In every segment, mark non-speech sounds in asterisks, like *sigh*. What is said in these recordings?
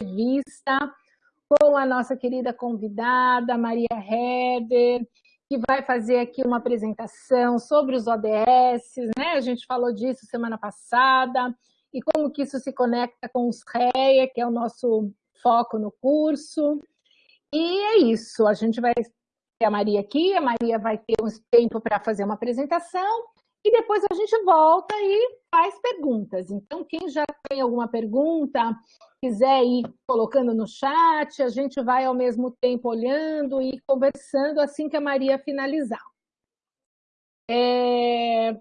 entrevista com a nossa querida convidada, Maria Herder, que vai fazer aqui uma apresentação sobre os ODS, né? A gente falou disso semana passada, e como que isso se conecta com os REA, que é o nosso foco no curso. E é isso, a gente vai ter a Maria aqui, a Maria vai ter um tempo para fazer uma apresentação, e depois a gente volta e faz perguntas. Então, quem já tem alguma pergunta, quiser ir colocando no chat, a gente vai ao mesmo tempo olhando e conversando assim que a Maria finalizar. É...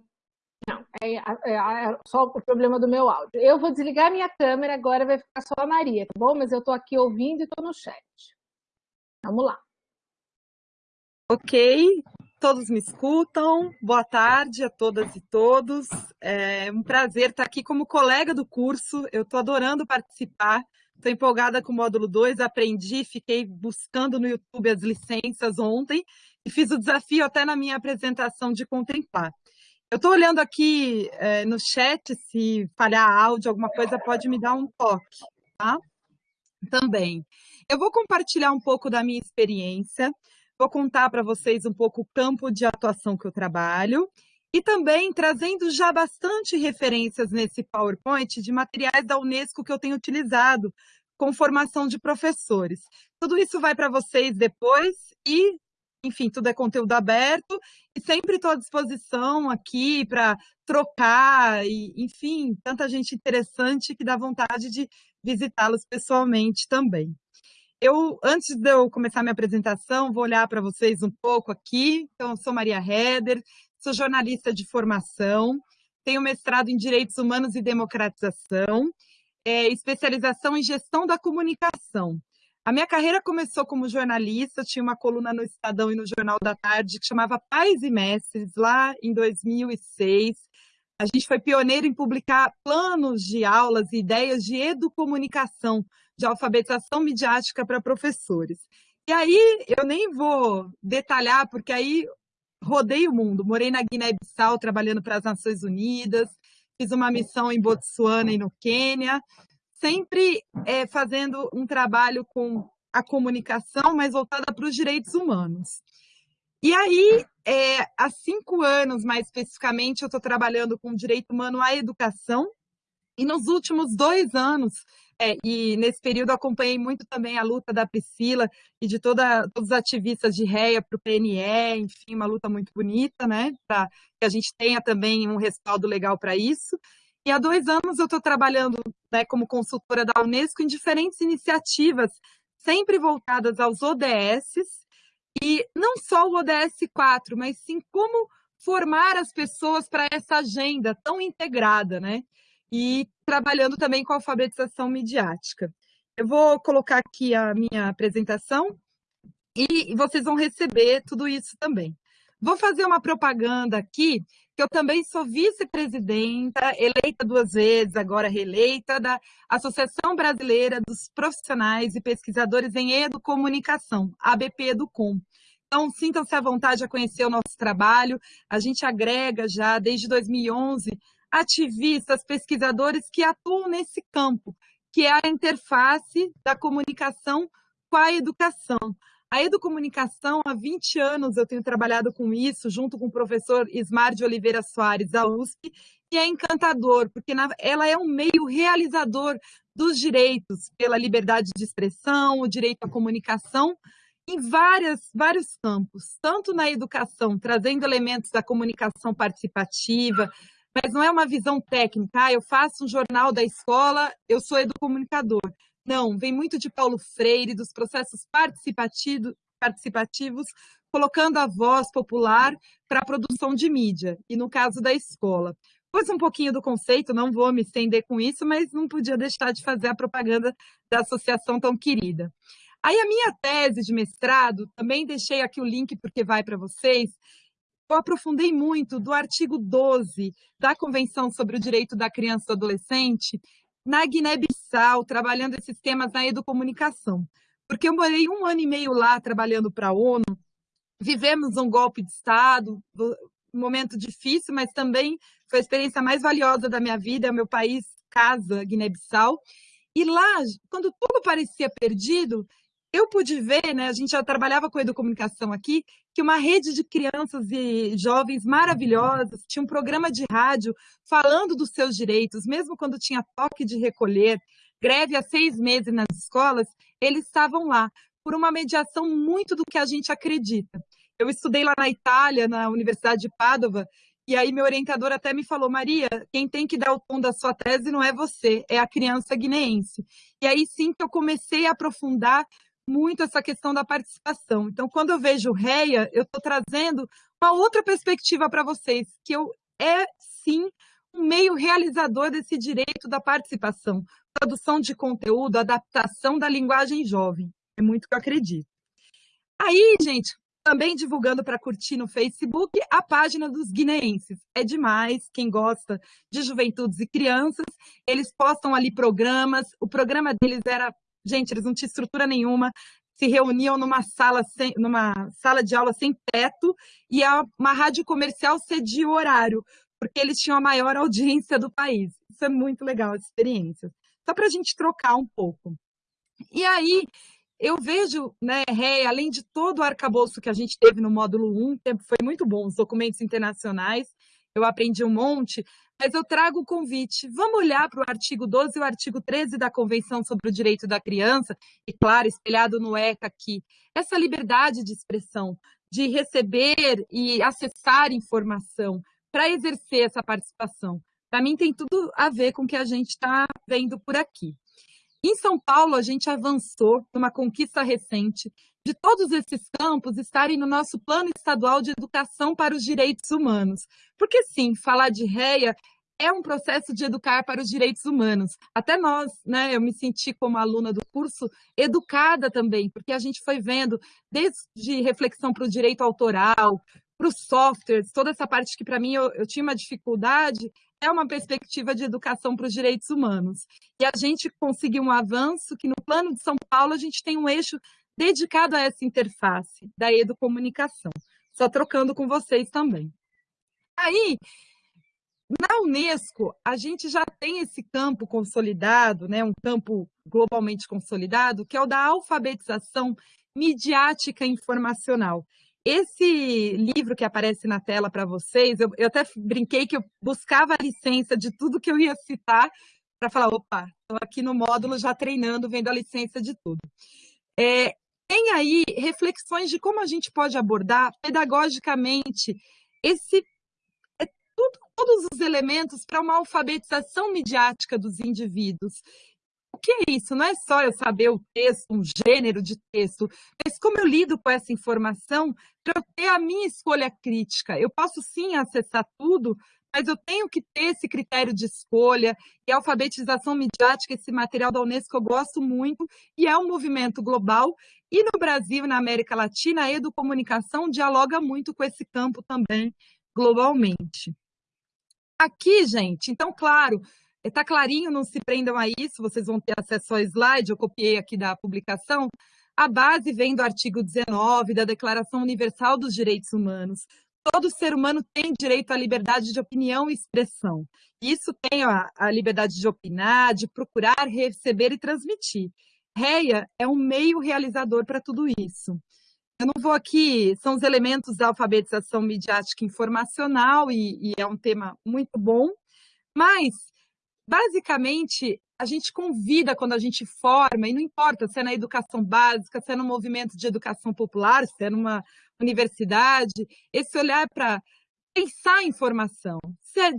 Não, é, é, é, só o problema do meu áudio. Eu vou desligar minha câmera, agora vai ficar só a Maria, tá bom? Mas eu estou aqui ouvindo e estou no chat. Vamos lá. Ok, todos me escutam. Boa tarde a todas e todos. É um prazer estar aqui como colega do curso. Eu estou adorando participar. Estou empolgada com o módulo 2, aprendi, fiquei buscando no YouTube as licenças ontem e fiz o desafio até na minha apresentação de contemplar. Eu estou olhando aqui é, no chat, se falhar áudio, alguma coisa, pode me dar um toque, tá? Também. Eu vou compartilhar um pouco da minha experiência, Vou contar para vocês um pouco o campo de atuação que eu trabalho e também trazendo já bastante referências nesse PowerPoint de materiais da Unesco que eu tenho utilizado com formação de professores. Tudo isso vai para vocês depois e, enfim, tudo é conteúdo aberto e sempre estou à disposição aqui para trocar e, enfim, tanta gente interessante que dá vontade de visitá-los pessoalmente também. Eu, antes de eu começar minha apresentação, vou olhar para vocês um pouco aqui. Então, eu sou Maria Heder, sou jornalista de formação, tenho mestrado em Direitos Humanos e Democratização, é, especialização em Gestão da Comunicação. A minha carreira começou como jornalista, tinha uma coluna no Estadão e no Jornal da Tarde que chamava Pais e Mestres, lá em 2006. A gente foi pioneiro em publicar planos de aulas e ideias de educomunicação, de alfabetização midiática para professores. E aí, eu nem vou detalhar, porque aí rodei o mundo. Morei na Guiné-Bissau, trabalhando para as Nações Unidas, fiz uma missão em Botsuana e no Quênia, sempre é, fazendo um trabalho com a comunicação, mas voltada para os direitos humanos. E aí, é, há cinco anos, mais especificamente, eu estou trabalhando com direito humano à educação, e nos últimos dois anos, é, e nesse período acompanhei muito também a luta da Priscila e de toda, todos os ativistas de REA para o PNE, enfim, uma luta muito bonita, né? Para que a gente tenha também um respaldo legal para isso. E há dois anos eu estou trabalhando né, como consultora da Unesco em diferentes iniciativas, sempre voltadas aos ODS, e não só o ODS 4, mas sim como formar as pessoas para essa agenda tão integrada, né? E trabalhando também com alfabetização midiática. Eu vou colocar aqui a minha apresentação e vocês vão receber tudo isso também. Vou fazer uma propaganda aqui, que eu também sou vice-presidenta, eleita duas vezes, agora reeleita, da Associação Brasileira dos Profissionais e Pesquisadores em Educomunicação, ABP Educom. Então, sintam-se à vontade a conhecer o nosso trabalho. A gente agrega já, desde 2011, ativistas, pesquisadores que atuam nesse campo, que é a interface da comunicação com a educação. A educomunicação, há 20 anos eu tenho trabalhado com isso, junto com o professor Ismar de Oliveira Soares, da USP, e é encantador, porque ela é um meio realizador dos direitos pela liberdade de expressão, o direito à comunicação, em várias, vários campos, tanto na educação, trazendo elementos da comunicação participativa, mas não é uma visão técnica, ah, eu faço um jornal da escola, eu sou educomunicador. Não, vem muito de Paulo Freire, dos processos participativos, participativos colocando a voz popular para a produção de mídia, e no caso da escola. Pus um pouquinho do conceito, não vou me estender com isso, mas não podia deixar de fazer a propaganda da associação tão querida. Aí a minha tese de mestrado, também deixei aqui o link porque vai para vocês, eu aprofundei muito do artigo 12 da Convenção sobre o Direito da Criança e do Adolescente na Guiné-Bissau, trabalhando esses temas na educomunicação. Porque eu morei um ano e meio lá trabalhando para a ONU, vivemos um golpe de Estado, um momento difícil, mas também foi a experiência mais valiosa da minha vida, é meu país, casa, Guiné-Bissau. E lá, quando tudo parecia perdido, eu pude ver, né, a gente já trabalhava com educomunicação aqui, que uma rede de crianças e jovens maravilhosas tinha um programa de rádio falando dos seus direitos, mesmo quando tinha toque de recolher, greve há seis meses nas escolas, eles estavam lá, por uma mediação muito do que a gente acredita. Eu estudei lá na Itália, na Universidade de Padova, e aí meu orientador até me falou, Maria, quem tem que dar o tom da sua tese não é você, é a criança guineense. E aí sim que eu comecei a aprofundar muito essa questão da participação. Então, quando eu vejo REA, eu estou trazendo uma outra perspectiva para vocês, que eu é sim um meio realizador desse direito da participação, produção de conteúdo, adaptação da linguagem jovem. É muito que eu acredito. Aí, gente, também divulgando para curtir no Facebook a página dos guineenses. É demais, quem gosta de juventudes e crianças, eles postam ali programas. O programa deles era, gente, eles não tinham estrutura nenhuma, se reuniam numa sala, sem, numa sala de aula sem teto e uma rádio comercial cedia o horário, porque eles tinham a maior audiência do país. Isso é muito legal, a experiência. Só para a gente trocar um pouco. E aí, eu vejo, né, Ré, além de todo o arcabouço que a gente teve no módulo 1, foi muito bom, os documentos internacionais, eu aprendi um monte, mas eu trago o convite. Vamos olhar para o artigo 12 e o artigo 13 da Convenção sobre o Direito da Criança, e claro, espelhado no ECA aqui, essa liberdade de expressão, de receber e acessar informação, para exercer essa participação. Para mim, tem tudo a ver com o que a gente está vendo por aqui. Em São Paulo, a gente avançou numa conquista recente de todos esses campos estarem no nosso plano estadual de educação para os direitos humanos. Porque, sim, falar de REA é um processo de educar para os direitos humanos. Até nós, né, eu me senti como aluna do curso educada também, porque a gente foi vendo desde reflexão para o direito autoral, para os softwares, toda essa parte que para mim eu, eu tinha uma dificuldade, é uma perspectiva de educação para os direitos humanos. E a gente conseguiu um avanço que no plano de São Paulo a gente tem um eixo dedicado a essa interface da educomunicação. Só trocando com vocês também. Aí, na Unesco, a gente já tem esse campo consolidado, né, um campo globalmente consolidado, que é o da alfabetização midiática informacional. Esse livro que aparece na tela para vocês, eu, eu, até brinquei que eu buscava a licença de tudo que eu ia citar para falar, opa, estou aqui no módulo já treinando, vendo a licença de tudo. É, tem aí reflexões de como a gente pode abordar pedagogicamente esse é, tudo, todos os elementos para uma alfabetização midiática dos indivíduos. O que é isso? Não é só eu saber o texto, um gênero de texto, mas como eu lido com essa informação para eu ter a minha escolha crítica. Eu posso sim acessar tudo, mas eu tenho que ter esse critério de escolha e a alfabetização midiática, esse material da Unesco eu gosto muito, e é um movimento global. E no Brasil, na América Latina, a educomunicação dialoga muito com esse campo também, globalmente. Aqui, gente, então, claro, Está clarinho, não se prendam a isso, vocês vão ter acesso ao slide, eu copiei aqui da publicação. A base vem do artigo 19 da Declaração Universal dos Direitos Humanos. Todo ser humano tem direito à liberdade de opinião e expressão. Isso tem a, a liberdade de opinar, de procurar, receber e transmitir. REA é um meio realizador para tudo isso. Eu não vou aqui, são os elementos da alfabetização midiática informacional e, e é um tema muito bom, mas basicamente, a gente convida quando a gente forma, e não importa se é na educação básica, se é no movimento de educação popular, se é numa universidade, esse olhar para pensar a informação. É,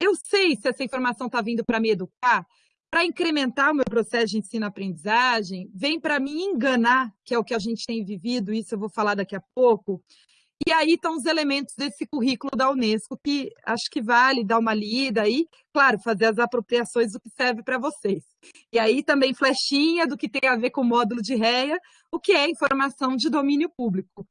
eu sei se essa informação está vindo para me educar, para incrementar o meu processo de ensino-aprendizagem, vem para me enganar, que é o que a gente tem vivido, isso eu vou falar daqui a pouco, e aí estão os elementos desse currículo da Unesco, que acho que vale dar uma lida e, claro, fazer as apropriações do que serve para vocês. E aí também flechinha do que tem a ver com o módulo de REA, o que é informação de domínio público.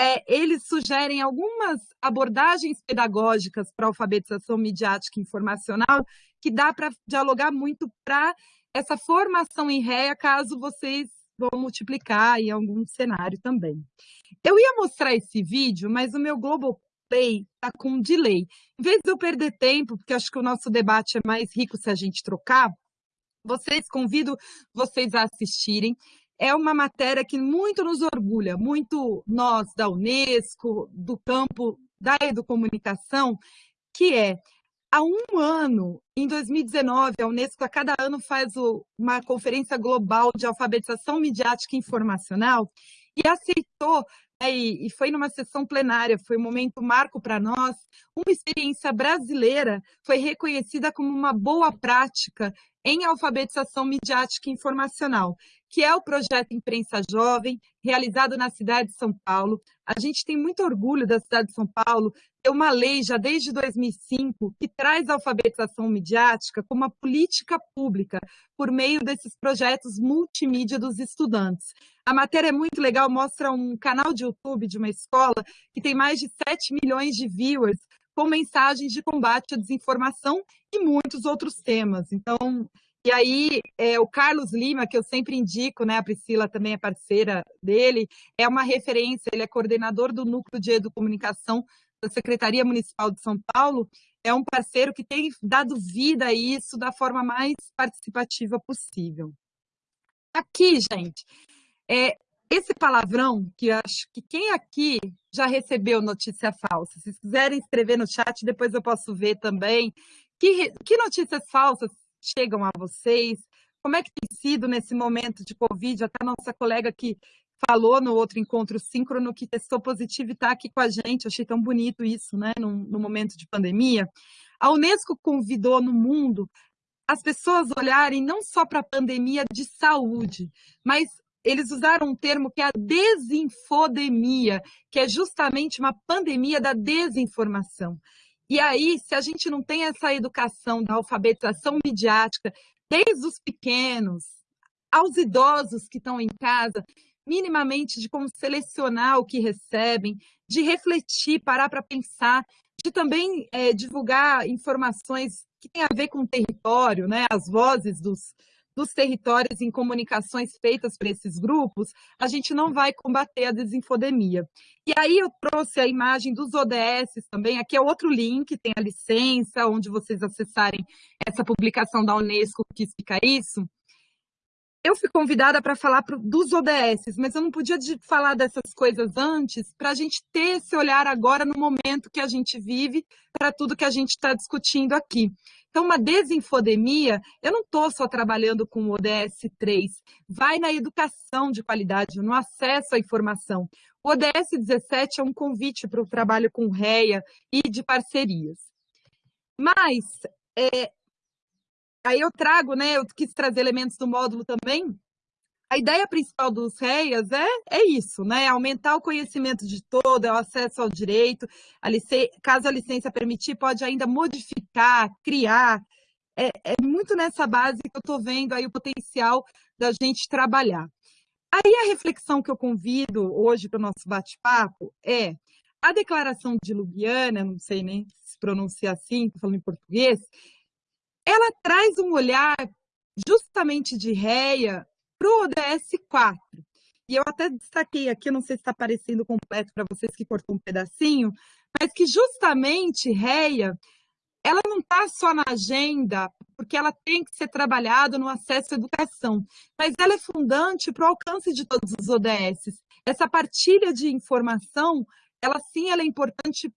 É, eles sugerem algumas abordagens pedagógicas para alfabetização midiática e informacional que dá para dialogar muito para essa formação em REA, caso vocês vão multiplicar em algum cenário também. Eu ia mostrar esse vídeo, mas o meu Globoplay está com um delay. Em vez de eu perder tempo, porque acho que o nosso debate é mais rico se a gente trocar, Vocês, convido vocês a assistirem. É uma matéria que muito nos orgulha, muito nós da Unesco, do campo da educomunicação, que é há um ano, em 2019, a Unesco a cada ano faz uma conferência global de alfabetização midiática e informacional e aceitou é, e, foi numa sessão plenária, foi um momento marco para nós, uma experiência brasileira foi reconhecida como uma boa prática em alfabetização midiática e informacional, que é o projeto Imprensa Jovem, realizado na cidade de São Paulo. A gente tem muito orgulho da cidade de São Paulo ter uma lei já desde 2005 que traz alfabetização midiática como uma política pública por meio desses projetos multimídia dos estudantes. A matéria é muito legal, mostra um canal de YouTube de uma escola que tem mais de 7 milhões de viewers com mensagens de combate à desinformação e muitos outros temas. Então, e aí, é, o Carlos Lima, que eu sempre indico, né, a Priscila também é parceira dele, é uma referência, ele é coordenador do Núcleo de Educomunicação da Secretaria Municipal de São Paulo, é um parceiro que tem dado vida a isso da forma mais participativa possível. Aqui, gente, é, esse palavrão, que acho que quem aqui já recebeu notícia falsa? Se quiserem escrever no chat, depois eu posso ver também. Que, que notícias falsas chegam a vocês? Como é que tem sido nesse momento de Covid? Até a nossa colega que falou no outro encontro síncrono que testou positivo e está aqui com a gente. Achei tão bonito isso, né? No, no momento de pandemia. A Unesco convidou no mundo as pessoas olharem não só para a pandemia de saúde, mas eles usaram um termo que é a desinfodemia, que é justamente uma pandemia da desinformação. E aí, se a gente não tem essa educação da alfabetização midiática, desde os pequenos aos idosos que estão em casa, minimamente de como selecionar o que recebem, de refletir, parar para pensar, de também é, divulgar informações que têm a ver com o território, né? as vozes dos, dos territórios em comunicações feitas por esses grupos, a gente não vai combater a desinfodemia. E aí eu trouxe a imagem dos ODS também, aqui é outro link, tem a licença, onde vocês acessarem essa publicação da Unesco que explica isso. Eu fui convidada para falar pro, dos ODS, mas eu não podia de, falar dessas coisas antes para a gente ter esse olhar agora no momento que a gente vive para tudo que a gente está discutindo aqui. Então, uma desinfodemia, eu não estou só trabalhando com o ODS 3, vai na educação de qualidade, no acesso à informação. O ODS 17 é um convite para o trabalho com REA e de parcerias. Mas, é, aí eu trago, né, eu quis trazer elementos do módulo também, a ideia principal dos REIAs é, é isso, né? Aumentar o conhecimento de todo, é o acesso ao direito. A licença, caso a licença permitir, pode ainda modificar, criar. É, é muito nessa base que eu estou vendo aí o potencial da gente trabalhar. Aí a reflexão que eu convido hoje para o nosso bate-papo é a declaração de Ljubljana, não sei nem se pronuncia assim, estou falando em português, ela traz um olhar justamente de réia para o ODS 4. E eu até destaquei aqui, não sei se está aparecendo completo para vocês que cortou um pedacinho, mas que justamente REIA, ela não está só na agenda, porque ela tem que ser trabalhada no acesso à educação, mas ela é fundante para o alcance de todos os ODS. Essa partilha de informação, ela sim ela é importante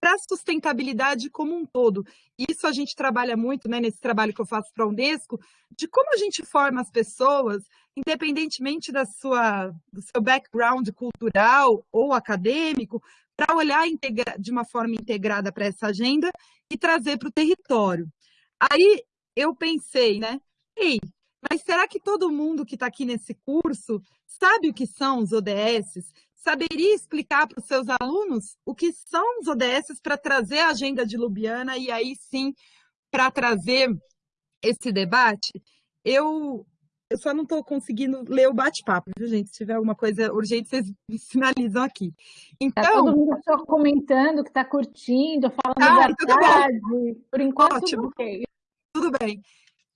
para a sustentabilidade como um todo. Isso a gente trabalha muito né, nesse trabalho que eu faço para a Unesco, de como a gente forma as pessoas, independentemente da sua, do seu background cultural ou acadêmico, para olhar de uma forma integrada para essa agenda e trazer para o território. Aí eu pensei, né? Ei, mas será que todo mundo que está aqui nesse curso sabe o que são os ODS? Saberia explicar para os seus alunos o que são os ODS para trazer a agenda de Lubiana e aí sim para trazer esse debate? Eu, eu só não estou conseguindo ler o bate-papo, viu, gente? Se tiver alguma coisa urgente, vocês me sinalizam aqui. Então, tá todo mundo só comentando que está curtindo, falando ah, da tarde. Por enquanto, Ótimo. tudo bem. Tudo bem.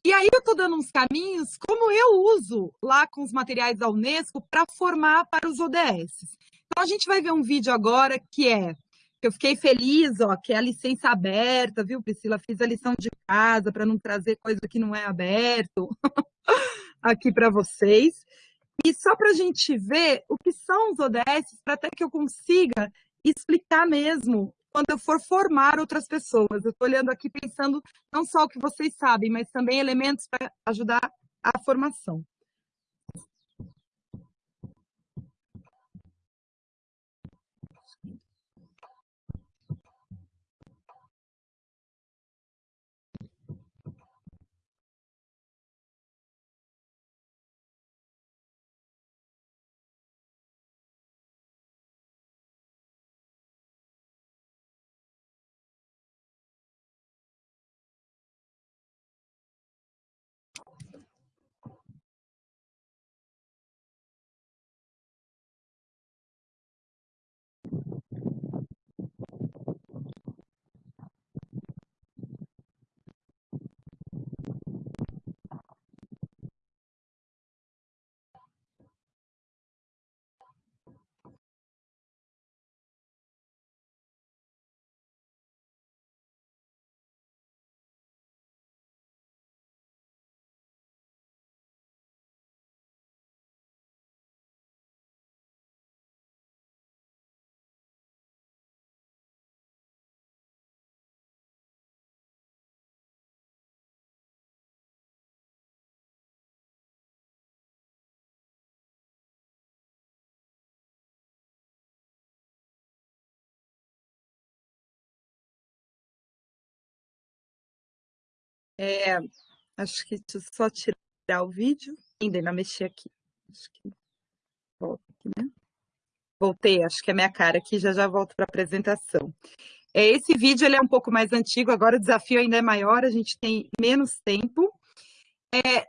E aí eu estou dando uns caminhos, como eu uso lá com os materiais da Unesco para formar para os ODS. Então a gente vai ver um vídeo agora que é Eu fiquei feliz, ó, que é a licença aberta, viu, Priscila? Fiz a lição de casa para não trazer coisa que não é aberto *laughs* aqui para vocês. E só para a gente ver o que são os ODS, para até que eu consiga explicar mesmo quando eu for formar outras pessoas. Eu estou olhando aqui pensando não só o que vocês sabem, mas também elementos para ajudar a formação. É, acho que deixa eu só tirar o vídeo, ainda ainda mexer aqui. Acho que volta aqui, né? Voltei, acho que é minha cara aqui, já já volto para a apresentação. É, esse vídeo ele é um pouco mais antigo, agora o desafio ainda é maior, a gente tem menos tempo. É,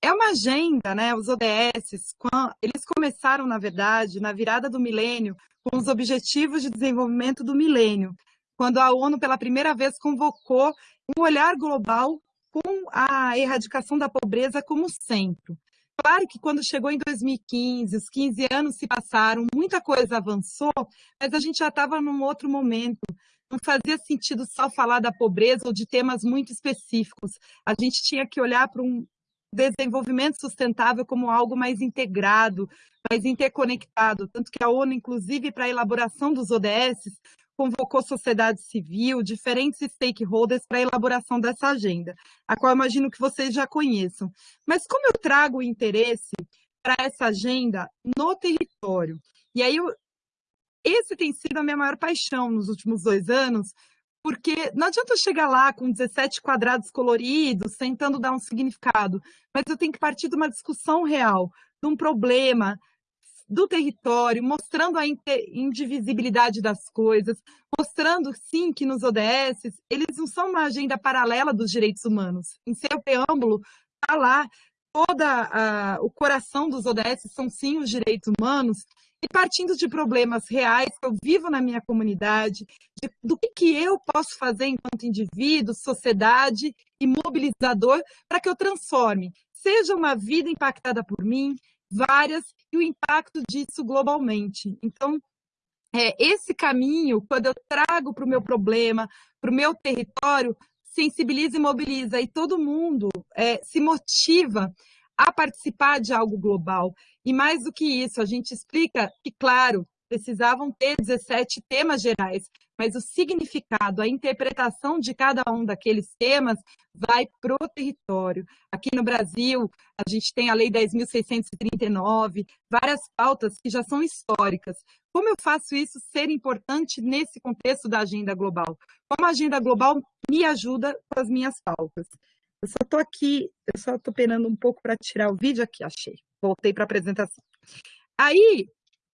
é uma agenda, né? Os ODS, eles começaram, na verdade, na virada do milênio, com os Objetivos de Desenvolvimento do Milênio, quando a ONU, pela primeira vez, convocou um olhar global com a erradicação da pobreza como centro. Claro que quando chegou em 2015, os 15 anos se passaram, muita coisa avançou, mas a gente já estava num outro momento. Não fazia sentido só falar da pobreza ou de temas muito específicos. A gente tinha que olhar para um desenvolvimento sustentável como algo mais integrado, mais interconectado. Tanto que a ONU, inclusive, para a elaboração dos ODS, convocou sociedade civil, diferentes stakeholders para a elaboração dessa agenda, a qual imagino que vocês já conheçam. Mas como eu trago o interesse para essa agenda no território? E aí, eu, esse tem sido a minha maior paixão nos últimos dois anos, porque não adianta eu chegar lá com 17 quadrados coloridos, tentando dar um significado, mas eu tenho que partir de uma discussão real, de um problema, do território, mostrando a indivisibilidade das coisas, mostrando, sim, que nos ODS, eles não são uma agenda paralela dos direitos humanos. Em seu preâmbulo, está lá, toda o coração dos ODS são, sim, os direitos humanos, e partindo de problemas reais que eu vivo na minha comunidade, de, do que, que eu posso fazer enquanto indivíduo, sociedade e mobilizador para que eu transforme, seja uma vida impactada por mim, várias, e o impacto disso globalmente. Então, é, esse caminho, quando eu trago para o meu problema, para o meu território, sensibiliza e mobiliza, e todo mundo é, se motiva a participar de algo global. E mais do que isso, a gente explica que, claro, precisavam ter 17 temas gerais, mas o significado, a interpretação de cada um daqueles temas vai para o território. Aqui no Brasil, a gente tem a Lei 10.639, várias pautas que já são históricas. Como eu faço isso ser importante nesse contexto da agenda global? Como a agenda global me ajuda com as minhas pautas? Eu só estou aqui, eu só estou penando um pouco para tirar o vídeo aqui, achei. Voltei para a apresentação. Aí,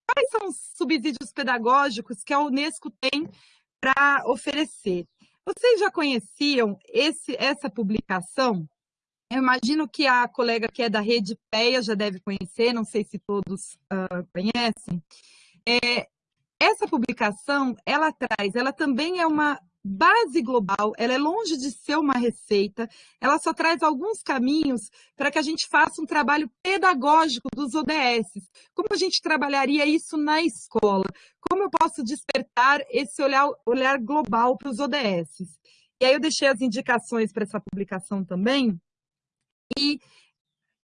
quais são os subsídios pedagógicos que a Unesco tem para oferecer. Vocês já conheciam esse, essa publicação? Eu imagino que a colega que é da Rede PEA já deve conhecer, não sei se todos uh, conhecem. É, essa publicação, ela traz, ela também é uma base global, ela é longe de ser uma receita, ela só traz alguns caminhos para que a gente faça um trabalho pedagógico dos ODS. Como a gente trabalharia isso na escola? Como eu posso despertar esse olhar, olhar global para os ODS? E aí eu deixei as indicações para essa publicação também. E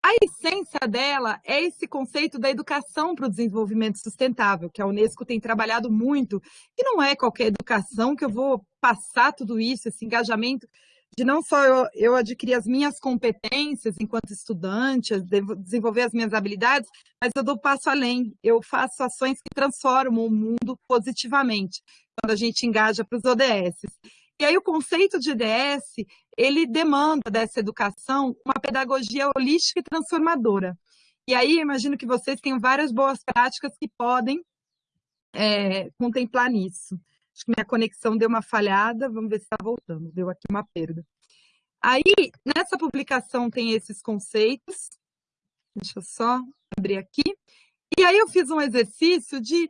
a essência dela é esse conceito da educação para o desenvolvimento sustentável, que a Unesco tem trabalhado muito, e não é qualquer educação que eu vou passar tudo isso, esse engajamento de não só eu, eu adquirir as minhas competências enquanto estudante, desenvolver as minhas habilidades, mas eu dou passo além, eu faço ações que transformam o mundo positivamente, quando a gente engaja para os ODS. E aí o conceito de IDS, ele demanda dessa educação uma pedagogia holística e transformadora. E aí, imagino que vocês tenham várias boas práticas que podem é, contemplar nisso. Acho que minha conexão deu uma falhada, vamos ver se está voltando, deu aqui uma perda. Aí, nessa publicação tem esses conceitos, deixa eu só abrir aqui. E aí eu fiz um exercício de,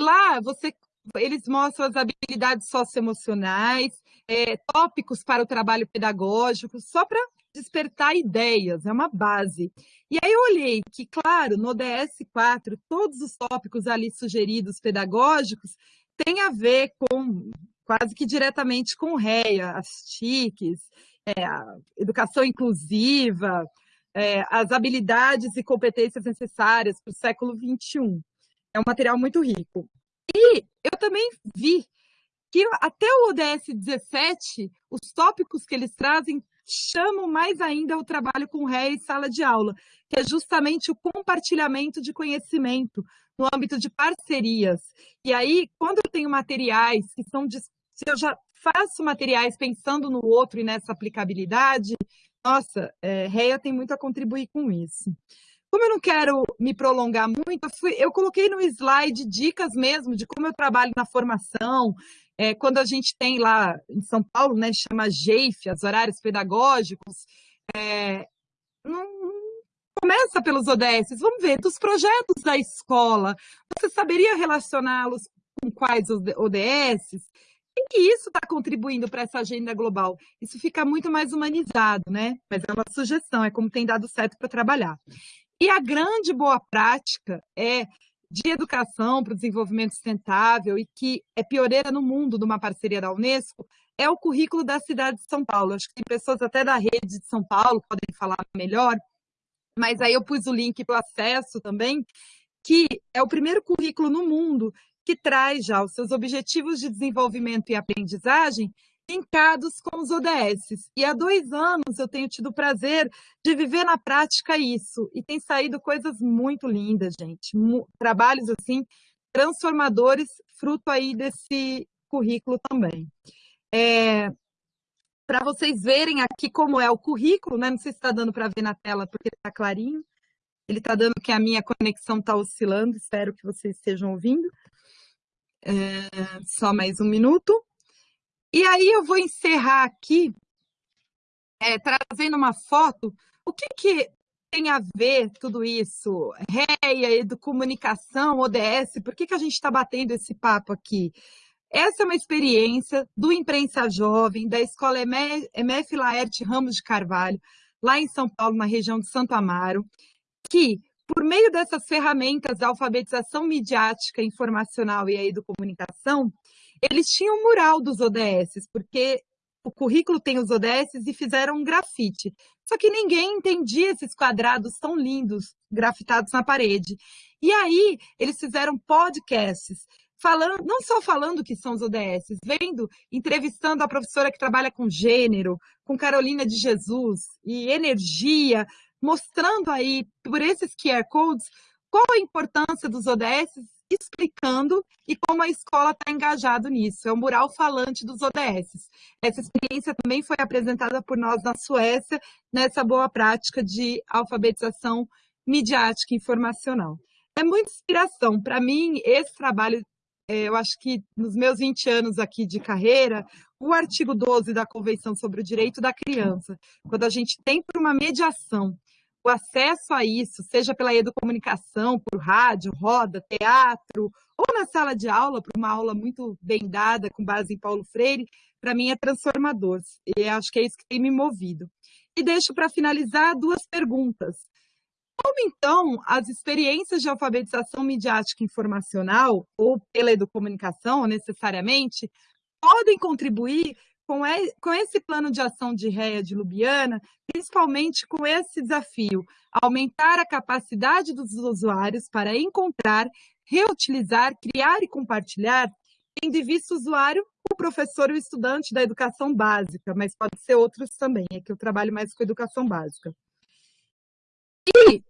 lá você eles mostram as habilidades socioemocionais, é, tópicos para o trabalho pedagógico, só para despertar ideias, é uma base. E aí eu olhei que, claro, no ODS 4, todos os tópicos ali sugeridos pedagógicos têm a ver com, quase que diretamente com REA, as TICs, é, a educação inclusiva, é, as habilidades e competências necessárias para o século XXI. É um material muito rico. E eu também vi que até o ODS 17, os tópicos que eles trazem chamam mais ainda o trabalho com ré e sala de aula, que é justamente o compartilhamento de conhecimento no âmbito de parcerias. E aí, quando eu tenho materiais que são de, se eu já faço materiais pensando no outro e nessa aplicabilidade, nossa, é, REA tem muito a contribuir com isso. Como eu não quero me prolongar muito, eu, fui, eu coloquei no slide dicas mesmo de como eu trabalho na formação, é, quando a gente tem lá em São Paulo, né, chama GEIF, os horários pedagógicos, é, não, começa pelos ODS, vamos ver, dos projetos da escola, você saberia relacioná-los com quais ODS? E que isso está contribuindo para essa agenda global? Isso fica muito mais humanizado, né? Mas é uma sugestão, é como tem dado certo para trabalhar. E a grande boa prática é de educação para o desenvolvimento sustentável e que é pioneira no mundo de uma parceria da Unesco, é o currículo da cidade de São Paulo. Acho que tem pessoas até da rede de São Paulo podem falar melhor, mas aí eu pus o link para o acesso também, que é o primeiro currículo no mundo que traz já os seus objetivos de desenvolvimento e aprendizagem linkados com os ODS. E há dois anos eu tenho tido o prazer de viver na prática isso. E tem saído coisas muito lindas, gente. Trabalhos, assim, transformadores, fruto aí desse currículo também. É, para vocês verem aqui como é o currículo, né? Não sei se está dando para ver na tela, porque está clarinho. Ele está dando que a minha conexão está oscilando, espero que vocês estejam ouvindo. É, só mais um minuto. E aí eu vou encerrar aqui, é, trazendo uma foto. O que, que tem a ver tudo isso? REA, comunicação, ODS, por que, que a gente está batendo esse papo aqui? Essa é uma experiência do Imprensa Jovem, da Escola MF Laerte Ramos de Carvalho, lá em São Paulo, na região de Santo Amaro, que, por meio dessas ferramentas da alfabetização midiática, informacional e aí do comunicação, eles tinham um mural dos ODS, porque o currículo tem os ODS e fizeram um grafite. Só que ninguém entendia esses quadrados tão lindos, grafitados na parede. E aí, eles fizeram podcasts, falando, não só falando que são os ODS, vendo, entrevistando a professora que trabalha com gênero, com Carolina de Jesus e energia, mostrando aí, por esses QR Codes, qual a importância dos ODS explicando e como a escola está engajada nisso. É um mural falante dos ODS. Essa experiência também foi apresentada por nós na Suécia, nessa boa prática de alfabetização midiática e informacional. É muita inspiração. Para mim, esse trabalho, é, eu acho que nos meus 20 anos aqui de carreira, o artigo 12 da Convenção sobre o Direito da Criança, quando a gente tem por uma mediação o acesso a isso, seja pela educomunicação, por rádio, roda, teatro ou na sala de aula, para uma aula muito bem dada, com base em Paulo Freire, para mim é transformador. E acho que é isso que tem me movido. E deixo para finalizar duas perguntas. Como então as experiências de alfabetização midiática informacional, ou pela educomunicação necessariamente, podem contribuir com, com esse plano de ação de REA de Lubiana, principalmente com esse desafio, aumentar a capacidade dos usuários para encontrar, reutilizar, criar e compartilhar, tendo em vista o usuário, o professor e o estudante da educação básica, mas pode ser outros também, é que eu trabalho mais com educação básica. E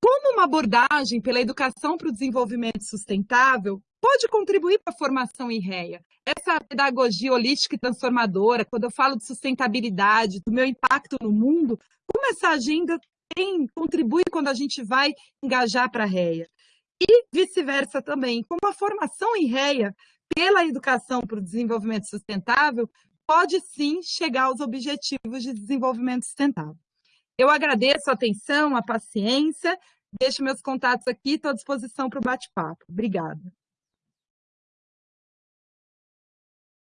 como uma abordagem pela educação para o desenvolvimento sustentável pode contribuir para a formação em REA? Essa pedagogia holística e transformadora, quando eu falo de sustentabilidade, do meu impacto no mundo, como essa agenda tem, contribui quando a gente vai engajar para a REA? E vice-versa também, como a formação em REA pela educação para o desenvolvimento sustentável pode sim chegar aos objetivos de desenvolvimento sustentável. Eu agradeço a atenção, a paciência, deixo meus contatos aqui, estou à disposição para o bate-papo. Obrigada.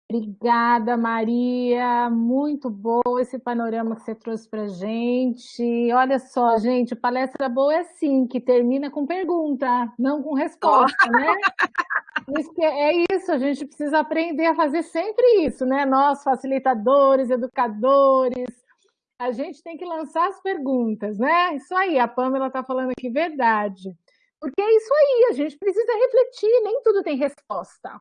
Obrigada, Maria. Muito bom esse panorama que você trouxe para gente. Olha só, gente, palestra boa é sim, que termina com pergunta, não com resposta, oh. né? *laughs* Isso é isso, a gente precisa aprender a fazer sempre isso, né? Nós, facilitadores, educadores, a gente tem que lançar as perguntas, né? Isso aí, a Pamela está falando aqui verdade. Porque é isso aí, a gente precisa refletir, nem tudo tem resposta.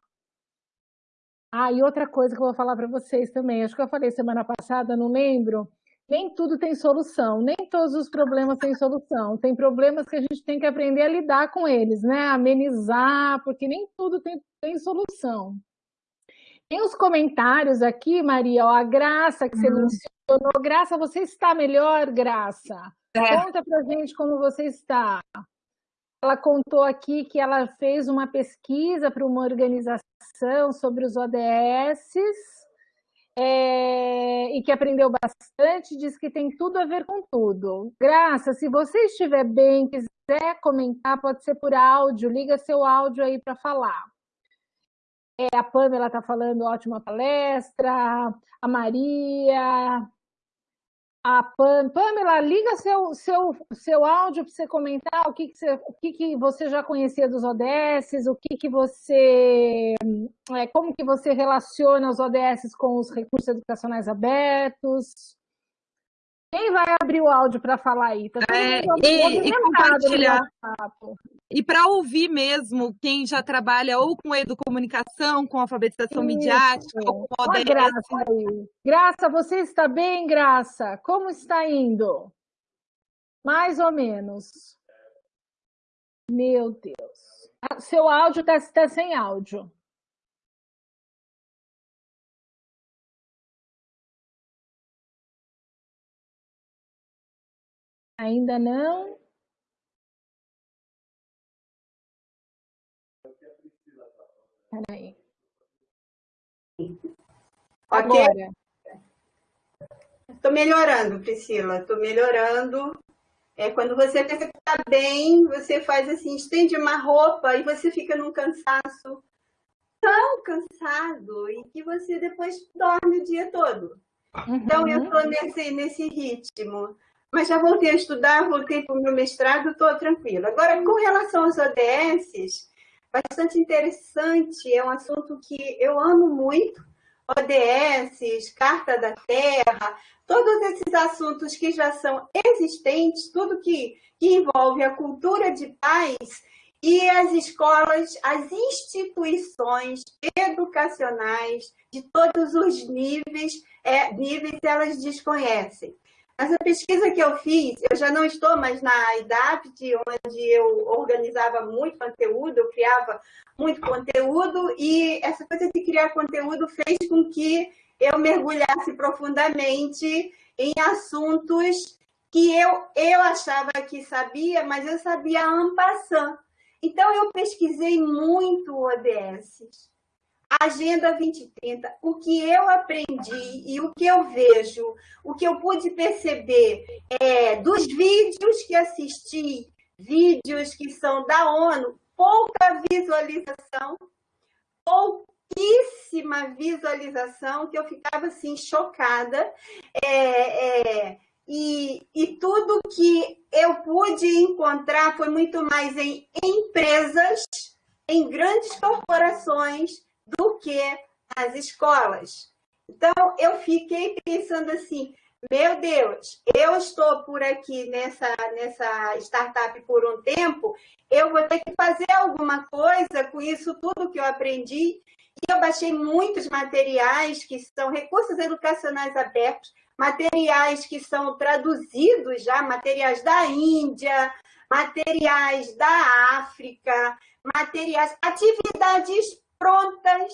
Ah, e outra coisa que eu vou falar para vocês também, acho que eu falei semana passada, não lembro, nem tudo tem solução, nem todos os problemas têm solução. Tem problemas que a gente tem que aprender a lidar com eles, né? Amenizar, porque nem tudo tem, tem solução. Tem os comentários aqui, Maria, ó, a Graça que você uhum. Graça, você está melhor, Graça? É. Conta pra gente como você está. Ela contou aqui que ela fez uma pesquisa para uma organização sobre os ODS é, e que aprendeu bastante, diz que tem tudo a ver com tudo. Graça, se você estiver bem, quiser comentar, pode ser por áudio, liga seu áudio aí para falar. É, a Pamela está falando ótima palestra, a Maria, a Pam, Pamela, liga seu, seu, seu áudio para você comentar o, que, que, você, o que, que você já conhecia dos ODS, o que, que você. É, como que você relaciona os ODS com os recursos educacionais abertos. Quem vai abrir o áudio para falar aí? Tá é, e, e compartilhar. E para ouvir mesmo quem já trabalha ou com educomunicação, com alfabetização Isso. midiática, ou com ODS. Graça, aí. Graça, você está bem, Graça? Como está indo? Mais ou menos. Meu Deus. Ah, seu áudio está tá sem áudio. Ainda não? Peraí. Ok. Estou melhorando, Priscila. Estou melhorando. É, quando você pensa que está bem, você faz assim, estende uma roupa e você fica num cansaço tão cansado e que você depois dorme o dia todo. Uhum. Então, eu estou nesse, nesse ritmo. Mas já voltei a estudar, voltei para o meu mestrado, estou tranquila. Agora, com relação aos ODS, bastante interessante, é um assunto que eu amo muito, ODS, Carta da Terra, todos esses assuntos que já são existentes, tudo que, que envolve a cultura de paz e as escolas, as instituições educacionais de todos os níveis, é, níveis elas desconhecem. Mas a pesquisa que eu fiz, eu já não estou mais na idade onde eu organizava muito conteúdo, eu criava muito conteúdo, e essa coisa de criar conteúdo fez com que eu mergulhasse profundamente em assuntos que eu, eu achava que sabia, mas eu sabia en passant. Então, eu pesquisei muito ODS Agenda 2030, o que eu aprendi e o que eu vejo, o que eu pude perceber é, dos vídeos que assisti, vídeos que são da ONU, pouca visualização, pouquíssima visualização, que eu ficava assim chocada. É, é, e, e tudo que eu pude encontrar foi muito mais em empresas, em grandes corporações, do que nas escolas. Então, eu fiquei pensando assim, meu Deus, eu estou por aqui nessa, nessa startup por um tempo, eu vou ter que fazer alguma coisa com isso tudo que eu aprendi. E eu baixei muitos materiais que são recursos educacionais abertos, materiais que são traduzidos já, materiais da Índia, materiais da África, materiais, atividades prontas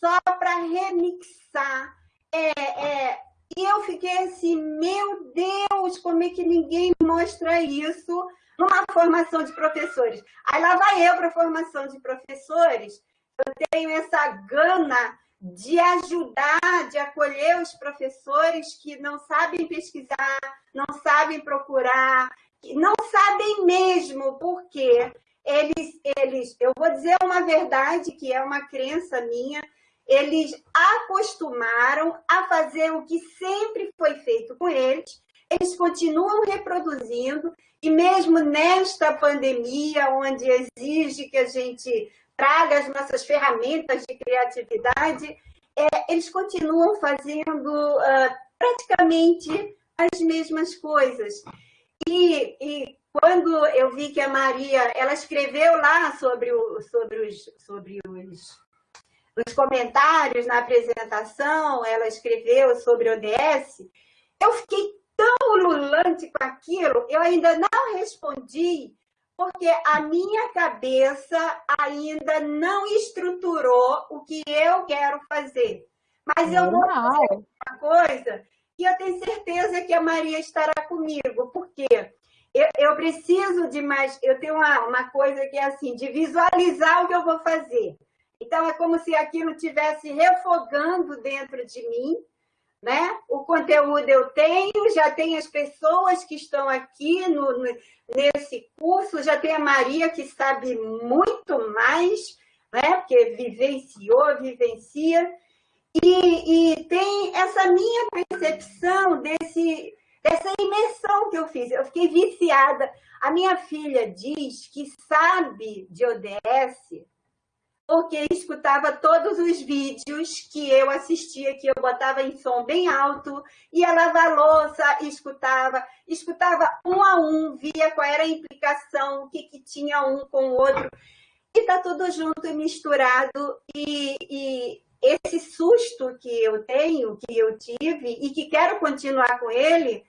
só para remixar. É, é, e eu fiquei assim, meu Deus, como é que ninguém mostra isso numa formação de professores? Aí lá vai eu para a formação de professores, eu tenho essa gana de ajudar, de acolher os professores que não sabem pesquisar, não sabem procurar, não sabem mesmo porque eles, eles, eu vou dizer uma verdade que é uma crença minha, eles acostumaram a fazer o que sempre foi feito com eles, eles continuam reproduzindo, e mesmo nesta pandemia, onde exige que a gente traga as nossas ferramentas de criatividade, é, eles continuam fazendo uh, praticamente as mesmas coisas. E, e, quando eu vi que a Maria, ela escreveu lá sobre, o, sobre, os, sobre os, os comentários na apresentação, ela escreveu sobre o ODS, eu fiquei tão ululante com aquilo, eu ainda não respondi porque a minha cabeça ainda não estruturou o que eu quero fazer. Mas eu vou fazer uma coisa e eu tenho certeza que a Maria estará comigo, porque eu, eu preciso de mais, eu tenho uma, uma coisa que é assim, de visualizar o que eu vou fazer. Então, é como se aquilo estivesse refogando dentro de mim, né? O conteúdo eu tenho, já tem as pessoas que estão aqui no, nesse curso, já tem a Maria que sabe muito mais, né? Porque vivenciou, vivencia, e, e tem essa minha percepção desse, dessa imersão que eu fiz. Eu fiquei viciada. A minha filha diz que sabe de ODS porque escutava todos os vídeos que eu assistia, que eu botava em som bem alto, ia lavar louça, escutava, escutava um a um, via qual era a implicação, o que, que tinha um com o outro, e tá tudo junto e misturado, e, e esse susto que eu tenho, que eu tive, e que quero continuar com ele,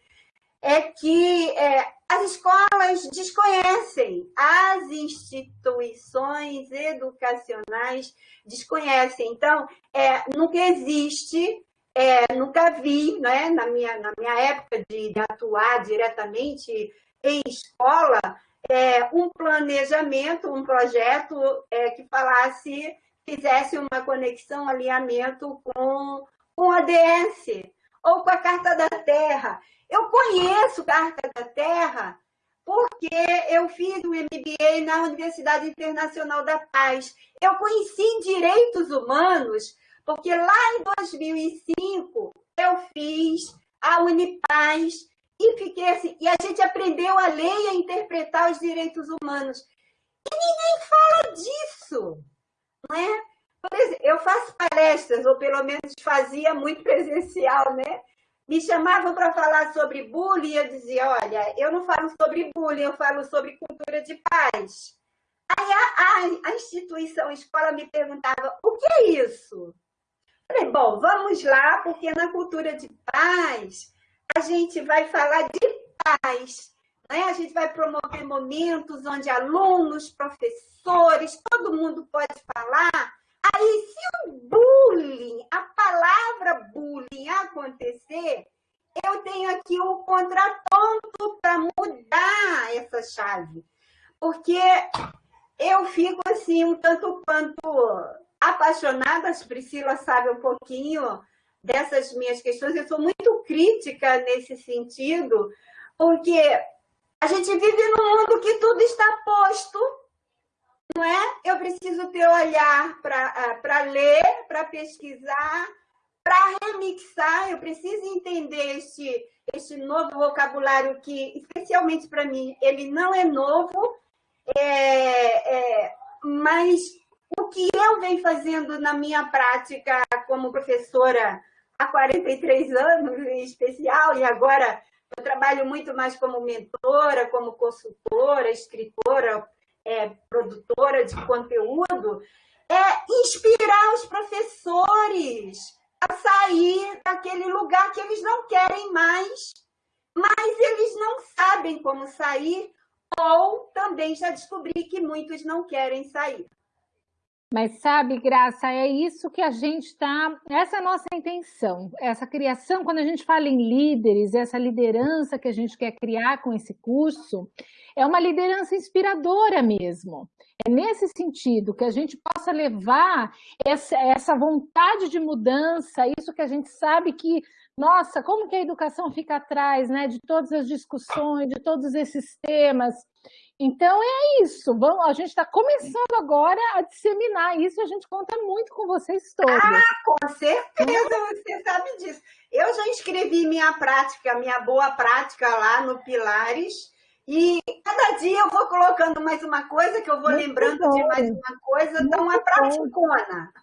é que é, as escolas desconhecem, as instituições educacionais desconhecem. Então, é, nunca existe, é, nunca vi, né, na, minha, na minha época de, de atuar diretamente em escola, é, um planejamento, um projeto é, que falasse, fizesse uma conexão, alinhamento com, com a DS ou com a Carta da Terra. Eu conheço Carta da Terra porque eu fiz um MBA na Universidade Internacional da Paz. Eu conheci direitos humanos porque lá em 2005 eu fiz a Unipaz e fiquei assim, e a gente aprendeu a ler e a interpretar os direitos humanos. E ninguém fala disso, não é? Por exemplo, eu faço palestras, ou pelo menos fazia muito presencial, né? Me chamavam para falar sobre bullying, eu dizia, olha, eu não falo sobre bullying, eu falo sobre cultura de paz. Aí a, a, a instituição, a escola me perguntava, o que é isso? Falei, bom, vamos lá, porque na cultura de paz, a gente vai falar de paz, né? a gente vai promover momentos onde alunos, professores, todo mundo pode falar Aí, se o bullying, a palavra bullying acontecer, eu tenho aqui um contraponto para mudar essa chave. Porque eu fico assim, um tanto quanto apaixonada, a Priscila sabe um pouquinho dessas minhas questões, eu sou muito crítica nesse sentido, porque a gente vive num mundo que tudo está posto não é? Eu preciso ter olhar para ler, para pesquisar, para remixar, eu preciso entender este, este novo vocabulário que, especialmente para mim, ele não é novo, é, é, mas o que eu venho fazendo na minha prática como professora há 43 anos, em especial, e agora eu trabalho muito mais como mentora, como consultora, escritora, é, produtora de conteúdo, é inspirar os professores a sair daquele lugar que eles não querem mais, mas eles não sabem como sair, ou também já descobri que muitos não querem sair. Mas sabe, Graça, é isso que a gente está. Essa é a nossa intenção. Essa criação, quando a gente fala em líderes, essa liderança que a gente quer criar com esse curso, é uma liderança inspiradora mesmo. É nesse sentido que a gente possa levar essa, essa vontade de mudança, isso que a gente sabe que, nossa, como que a educação fica atrás né, de todas as discussões, de todos esses temas. Então é isso, Vamos, a gente está começando agora a disseminar isso, a gente conta muito com vocês todos. Ah, com certeza, você sabe disso. Eu já escrevi minha prática, minha boa prática lá no Pilares, e cada dia eu vou colocando mais uma coisa, que eu vou muito lembrando bom. de mais uma coisa, então uma praticona.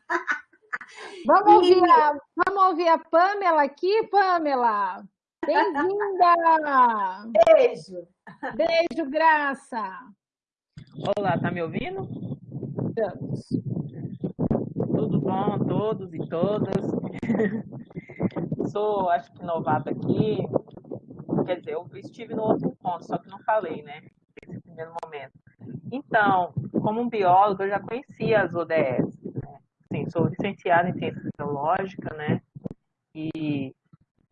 Vamos *laughs* ouvir, a, vamos ouvir a Pamela aqui, Pamela. Bem-vinda! Beijo! Beijo, Graça! Olá, tá me ouvindo? Estamos. Tudo bom a todos e todas? *laughs* Sou, acho que novata aqui. Quer dizer, eu estive no outro encontro, só que não falei, né? Nesse primeiro momento. Então, como um biólogo, eu já conhecia as ODS. Né? Sim, sou licenciada em ciência biológica, né? E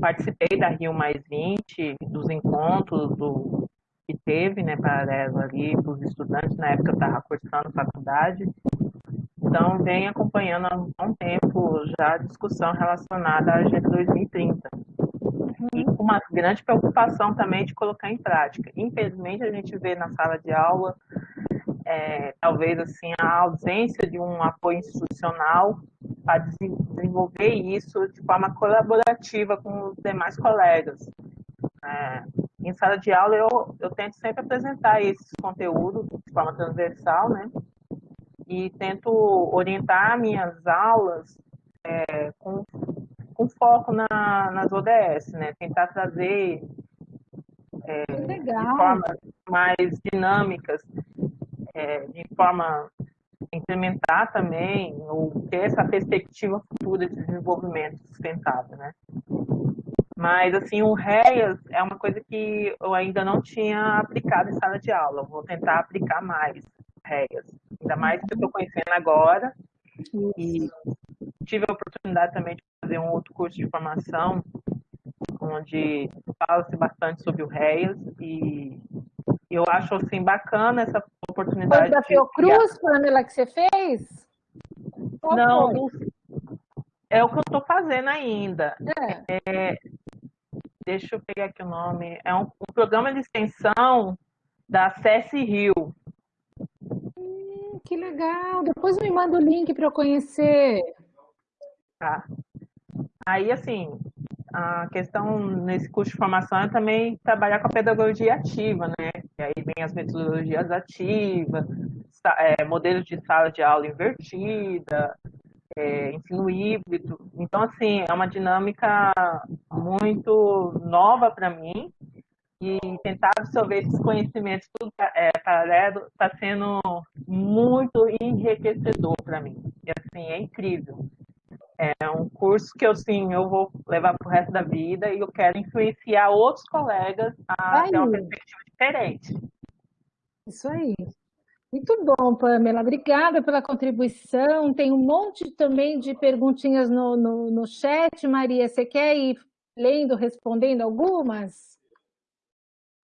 participei da Rio Mais 20, dos encontros do, que teve, né, paralelo ali para os estudantes, na época eu estava cursando faculdade, então vem acompanhando há um tempo já a discussão relacionada à Agenda 2030. E com uma grande preocupação também de colocar em prática. Infelizmente, a gente vê na sala de aula, é, talvez assim, a ausência de um apoio institucional para desenvolver isso de forma colaborativa com os demais colegas. É, em sala de aula, eu, eu tento sempre apresentar esses conteúdos de forma transversal, né? E tento orientar minhas aulas é, com, com foco na, nas ODS, né? Tentar trazer é, de formas mais dinâmicas, é, de forma implementar também ou ter essa perspectiva futura de desenvolvimento sustentável, né? Mas, assim, o REAS é uma coisa que eu ainda não tinha aplicado em sala de aula. Vou tentar aplicar mais REAS. Ainda mais que eu estou conhecendo agora. E tive a oportunidade também de fazer um outro curso de formação, onde fala-se bastante sobre o REAS. E eu acho, assim, bacana essa oportunidade. Foi da Fiocruz, Pamela, que você fez? Qual não, foi? é o que eu estou fazendo ainda. É. É, deixa eu pegar aqui o nome. É um, um programa de extensão da CES Rio. Hum, que legal. Depois me manda o link para eu conhecer. Tá. Aí, assim, a questão nesse curso de formação é também trabalhar com a pedagogia ativa, né? E aí vem as metodologias ativas, é, modelos de sala de aula invertida, é, ensino híbrido. Então, assim, é uma dinâmica muito nova para mim e tentar absorver esses conhecimentos tudo é, paralelo está sendo muito enriquecedor para mim. E, assim, é incrível. É um curso que eu, sim, eu vou levar para o resto da vida e eu quero influenciar outros colegas a ter uma perspectiva diferente. Isso aí. Muito bom, Pamela. Obrigada pela contribuição. Tem um monte também de perguntinhas no, no, no chat. Maria, você quer ir lendo, respondendo algumas?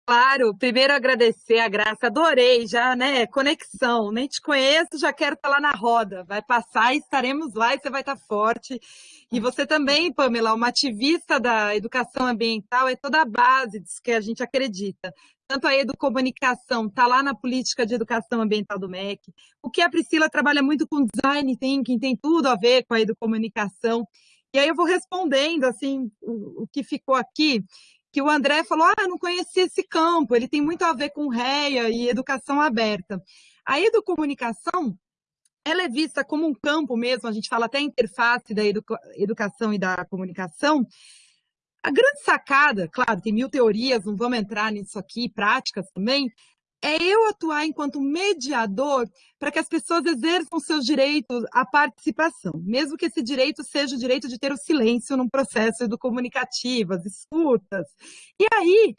Claro, primeiro agradecer a Graça, adorei já, né? Conexão, nem te conheço, já quero estar lá na roda. Vai passar e estaremos lá e você vai estar forte. E você também, Pamela, uma ativista da educação ambiental, é toda a base disso que a gente acredita tanto a educomunicação está lá na política de educação ambiental do MEC, o que a Priscila trabalha muito com design thinking, tem tudo a ver com a educomunicação. E aí eu vou respondendo, assim, o que ficou aqui, que o André falou, ah, não conhecia esse campo, ele tem muito a ver com REA e educação aberta. A educomunicação, ela é vista como um campo mesmo, a gente fala até interface da educação e da comunicação, a grande sacada, claro, tem mil teorias, não vamos entrar nisso aqui, práticas também, é eu atuar enquanto mediador para que as pessoas exerçam seus direitos à participação, mesmo que esse direito seja o direito de ter o silêncio num processo comunicativo, as escutas. E aí,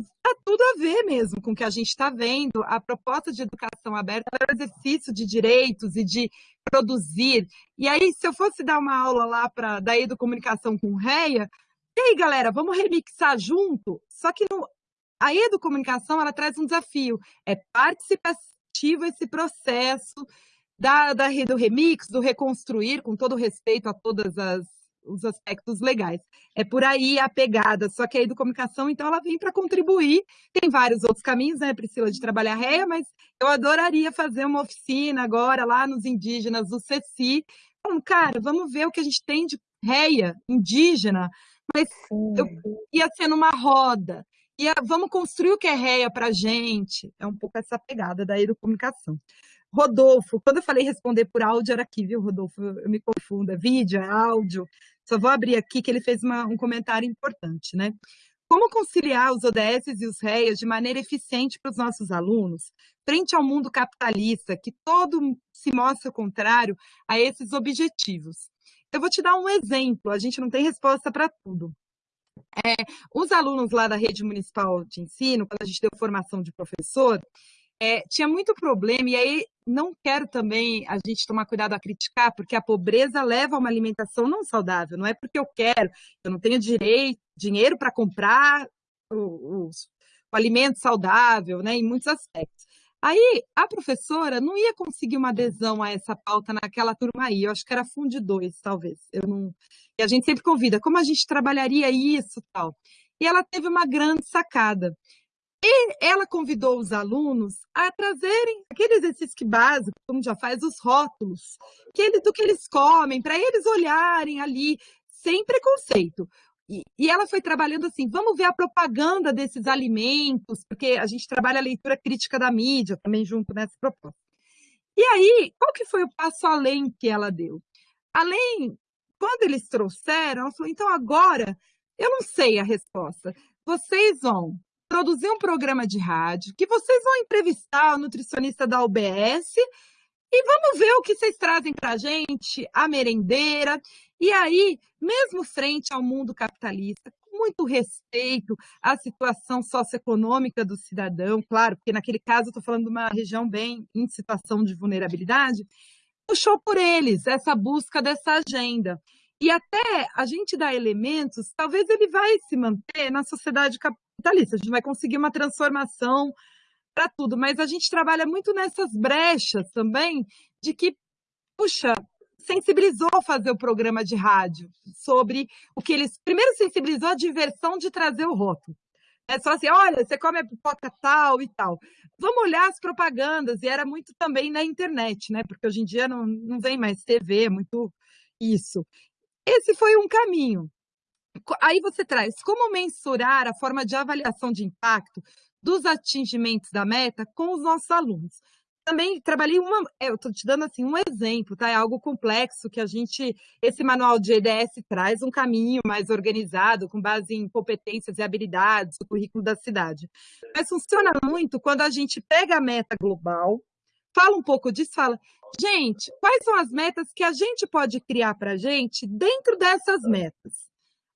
está tudo a ver mesmo com o que a gente está vendo. A proposta de educação aberta é o exercício de direitos e de produzir. E aí, se eu fosse dar uma aula lá para da educomunicação com REA, e aí, galera, vamos remixar junto? Só que no, a educomunicação, ela traz um desafio. É participativo esse processo da, da, do remix, do reconstruir, com todo respeito a todos os aspectos legais. É por aí a pegada. Só que a educomunicação, então, ela vem para contribuir. Tem vários outros caminhos, né, Priscila, de trabalhar réia, mas eu adoraria fazer uma oficina agora lá nos indígenas do CECI. Falando, cara, vamos ver o que a gente tem de réia indígena mas eu ia ser numa roda. Ia, vamos construir o que é réia para gente. É um pouco essa pegada da educomunicação. Rodolfo, quando eu falei responder por áudio, era aqui, viu, Rodolfo? Eu me confundo, é vídeo, é áudio. Só vou abrir aqui que ele fez uma, um comentário importante, né? Como conciliar os ODS e os REAs de maneira eficiente para os nossos alunos, frente ao mundo capitalista, que todo se mostra contrário a esses objetivos? Eu vou te dar um exemplo, a gente não tem resposta para tudo. É, os alunos lá da rede municipal de ensino, quando a gente deu formação de professor, é, tinha muito problema, e aí não quero também a gente tomar cuidado a criticar, porque a pobreza leva a uma alimentação não saudável, não é porque eu quero, eu não tenho direito, dinheiro para comprar o, o, o, alimento saudável, né, em muitos aspectos. Aí a professora não ia conseguir uma adesão a essa pauta naquela turma aí. Eu acho que era Fundo 2, talvez. Eu não... E a gente sempre convida, como a gente trabalharia isso tal. E ela teve uma grande sacada. E ela convidou os alunos a trazerem aquele exercício básico, como já faz, os rótulos, que ele, do que eles comem, para eles olharem ali, sem preconceito. E, e, ela foi trabalhando assim, vamos ver a propaganda desses alimentos, porque a gente trabalha a leitura crítica da mídia também junto nessa proposta. E aí, qual que foi o passo além que ela deu? Além, quando eles trouxeram, ela falou, então agora, eu não sei a resposta. Vocês vão produzir um programa de rádio, que vocês vão entrevistar o nutricionista da UBS e vamos ver o que vocês trazem para a gente, a merendeira. E aí, mesmo frente ao mundo capitalista, com muito respeito à situação socioeconômica do cidadão, claro, porque naquele caso eu estou falando de uma região bem em situação de vulnerabilidade, puxou por eles essa busca dessa agenda. E até a gente dá elementos, talvez ele vai se manter na sociedade capitalista, a gente vai conseguir uma transformação para tudo, mas a gente trabalha muito nessas brechas também de que, puxa, sensibilizou fazer o programa de rádio sobre o que eles. Primeiro, sensibilizou a diversão de trazer o rótulo. É só assim, olha, você come a pipoca tal e tal. Vamos olhar as propagandas, e era muito também na internet, né? Porque hoje em dia não, não vem mais TV, é muito isso. Esse foi um caminho. Aí você traz como mensurar a forma de avaliação de impacto dos atingimentos da meta com os nossos alunos. Também trabalhei uma, é, eu estou te dando assim um exemplo, tá? É algo complexo que a gente, esse manual de EDS traz um caminho mais organizado, com base em competências e habilidades, o currículo da cidade. Mas funciona muito quando a gente pega a meta global, fala um pouco disso, fala, gente, quais são as metas que a gente pode criar para a gente dentro dessas metas?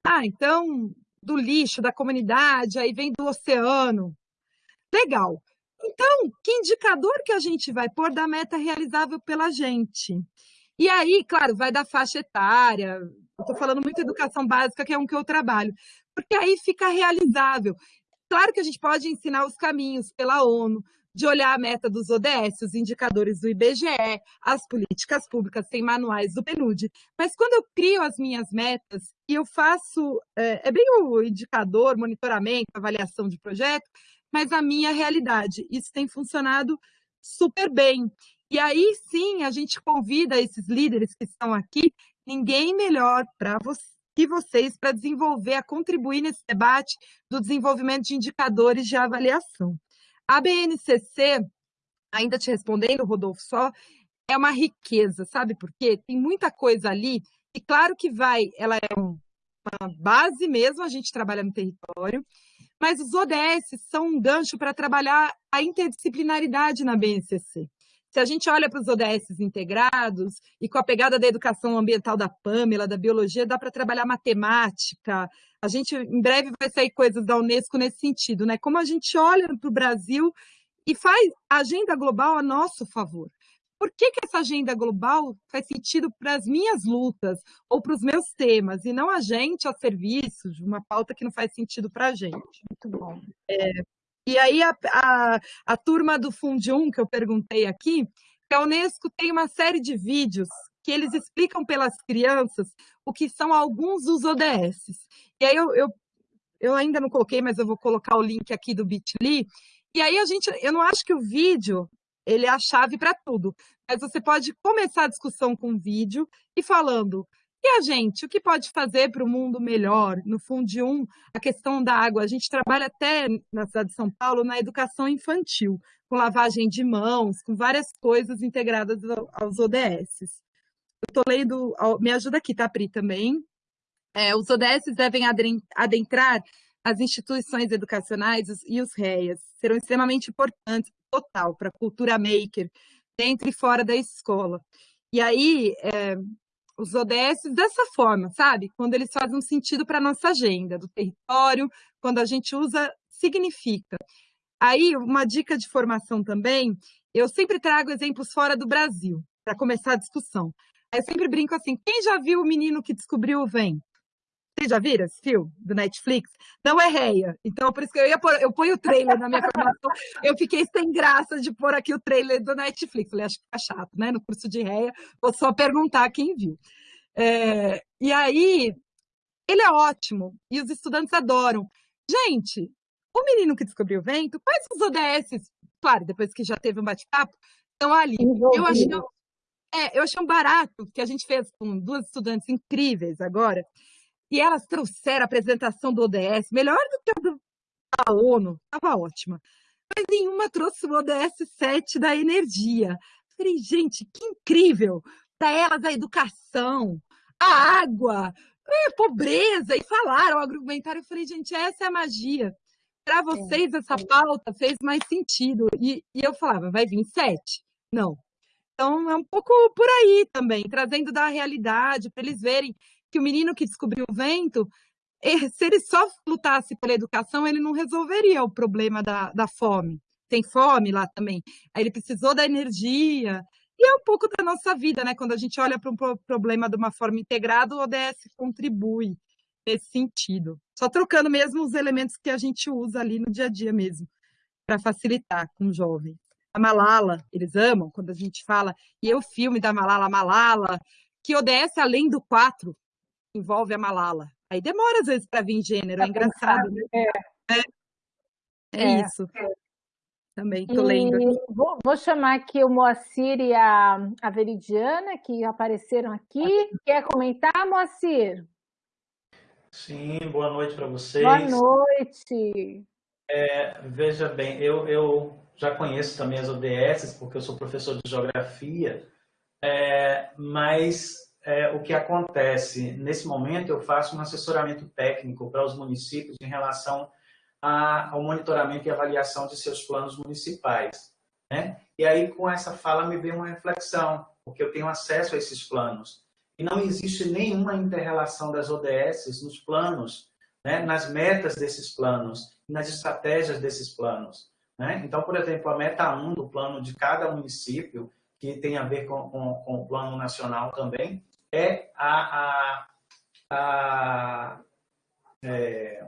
Ah, então, do lixo, da comunidade, aí vem do oceano, Legal. Então, que indicador que a gente vai pôr da meta realizável pela gente? E aí, claro, vai da faixa etária. Estou falando muito educação básica, que é um que eu trabalho, porque aí fica realizável. Claro que a gente pode ensinar os caminhos pela ONU, de olhar a meta dos ODS, os indicadores do IBGE, as políticas públicas, tem manuais do PNUD. Mas quando eu crio as minhas metas e eu faço, é, é bem o indicador, monitoramento, avaliação de projeto, mas a minha realidade. Isso tem funcionado super bem. E aí sim, a gente convida esses líderes que estão aqui, ninguém melhor para você que vocês para desenvolver, a contribuir nesse debate do desenvolvimento de indicadores de avaliação. A BNCC, ainda te respondendo, Rodolfo, só é uma riqueza, sabe por quê? Tem muita coisa ali, e claro que vai, ela é uma base mesmo, a gente trabalha no território, mas os ODS são um gancho para trabalhar a interdisciplinaridade na BNCC. Se a gente olha para os ODS integrados e com a pegada da educação ambiental da Pamela, da biologia, dá para trabalhar matemática. A gente, em breve, vai sair coisas da Unesco nesse sentido, né? Como a gente olha para o Brasil e faz a agenda global a nosso favor. Por que, que essa agenda global faz sentido para as minhas lutas ou para os meus temas, e não a gente a serviço de uma pauta que não faz sentido para a gente? Muito bom. É, e aí a, a, a turma do Fundium, que eu perguntei aqui, que a Unesco tem uma série de vídeos que eles explicam pelas crianças o que são alguns dos ODS. E aí eu, eu, eu ainda não coloquei, mas eu vou colocar o link aqui do Bitly. E aí a gente, eu não acho que o vídeo ele é a chave para tudo, mas você pode começar a discussão com vídeo e falando e a gente, o que pode fazer para o mundo melhor? No Fundium, a questão da água. A gente trabalha até na cidade de São Paulo na educação infantil, com lavagem de mãos, com várias coisas integradas aos ODS. Eu estou lendo, me ajuda aqui, tá, Pri, também. É, os ODS devem adentrar as instituições educacionais e os REAs. Serão extremamente importantes, total, para a cultura maker, dentro e fora da escola. E aí, é, os ODS dessa forma, sabe? Quando eles fazem um sentido para a nossa agenda, do território, quando a gente usa, significa. Aí, uma dica de formação também, eu sempre trago exemplos fora do Brasil, para começar a discussão. Eu sempre brinco assim, quem já viu o menino que descobriu o vento? Vocês já viram esse filme do Netflix? Não é réia. Então, por isso que eu ia pôr, eu ponho o trailer na minha formação. Eu fiquei sem graça de pôr aqui o trailer do Netflix. Falei, acho que tá chato, né? No curso de réia, vou só perguntar quem viu. É, e aí, ele é ótimo. E os estudantes adoram. Gente, o menino que descobriu o vento, quais os ODS? Claro, depois que já teve um bate-papo, estão ali. Eu achei, é, eu achei um barato que a gente fez com duas estudantes incríveis agora e elas trouxeram a apresentação do ODS, melhor do que a da ONU, estava ótima. Mas nenhuma trouxe o ODS 7 da energia. Falei, gente, que incrível! Para elas a educação, a água, a pobreza, e falaram, argumentaram. Eu falei, gente, essa é a magia. Para vocês, essa pauta fez mais sentido. E, e eu falava, vai vir sete? Não. Então, é um pouco por aí também, trazendo da realidade, para eles verem que o menino que descobriu o vento, eh, *laughs* se ele só lutasse pela educação, ele não resolveria o problema da, da fome. Tem fome lá também. Aí ele precisou da energia. E é um pouco da nossa vida, né? Quando a gente olha para um problema de uma forma integrada, o ODS contribui nesse sentido. Só trocando mesmo os elementos que a gente usa ali no dia a dia mesmo, para facilitar com o jovem. A Malala, eles amam quando a gente fala, e o filme da Malala, Malala, que ODS além do 4, envolve a Malala. Aí demora às vezes para vir gênero, é, é engraçado. Né? É. É, é, é isso. Também estou lendo. Vou, vou, chamar aqui o Moacir e a, a Veridiana, que apareceram aqui. Quer comentar, Moacir? Sim, boa noite para vocês. Boa noite. É, veja bem, eu, eu já conheço também as ODS, porque eu sou professor de geografia, é, mas é, o que acontece? Nesse momento, eu faço um assessoramento técnico para os municípios em relação a, ao monitoramento e avaliação de seus planos municipais. Né? E aí, com essa fala, me veio uma reflexão, porque eu tenho acesso a esses planos. E não existe nenhuma interrelação das ODS nos planos, né? nas metas desses planos, nas estratégias desses planos. Né? Então, por exemplo, a meta 1 do plano de cada município, que tem a ver com, com, com o plano nacional também, é a, a, a é,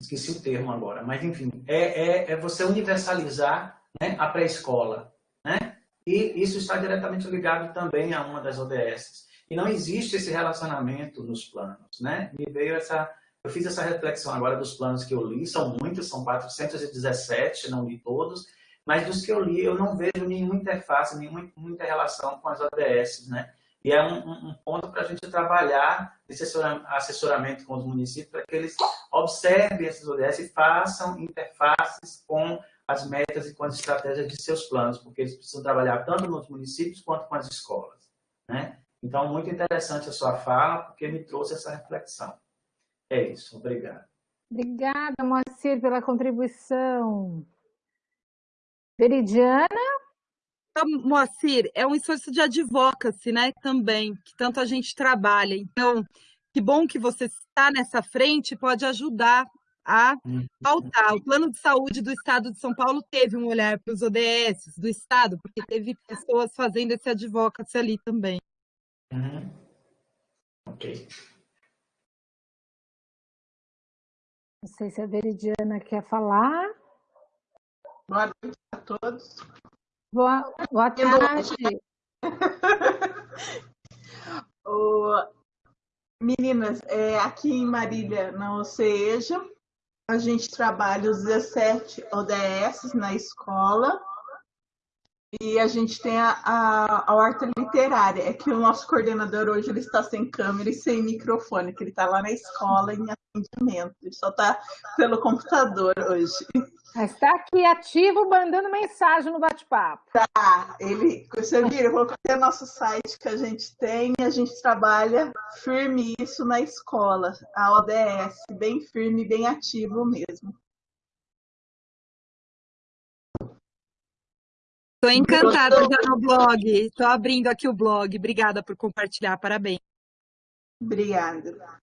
esqueci o termo agora, mas enfim, é, é, é você universalizar né, a pré-escola, né? E isso está diretamente ligado também a uma das ODS. E não existe esse relacionamento nos planos, né? Me veio essa, Eu fiz essa reflexão agora dos planos que eu li, são muitos, são 417, não li todos, mas dos que eu li, eu não vejo nenhuma interface, nenhuma muita relação com as ODS, né? E é um, um ponto para a gente trabalhar esse assessoramento com os municípios para que eles observem essas ODS e façam interfaces com as metas e com as estratégias de seus planos, porque eles precisam trabalhar tanto nos municípios quanto com as escolas. Né? Então, muito interessante a sua fala, porque me trouxe essa reflexão. É isso, obrigado. Obrigada, Moacir, pela contribuição. Veridiana? Então, Moacir, é um esforço de advocacy, né, também, que tanto a gente trabalha. Então, que bom que você está nessa frente pode ajudar a uhum. pautar. O plano de saúde do Estado de São Paulo teve um olhar para os ODS do Estado, porque teve pessoas fazendo esse advocacy ali também. Uhum. Ok. Não sei se a Veridiana quer falar. Boa noite a todos. Boa, boa tarde. *laughs* meninas, é, aqui em Marília, na OCEJA, a gente trabalha os 17 ODS na escola e a gente tem a, a, a, horta literária. É que o nosso coordenador hoje ele está sem câmera e sem microfone, que ele está lá na escola em atendimento. Ele só está pelo computador hoje. Está aqui ativo, mandando mensagem no bate-papo. Tá, ele, você viu, eu coloquei o nosso site que a gente tem, a gente trabalha firme isso na escola, a ODS, bem firme, bem ativo mesmo. Estou encantada já no blog. Estou abrindo aqui o blog. Obrigada por compartilhar. Parabéns. Obrigada.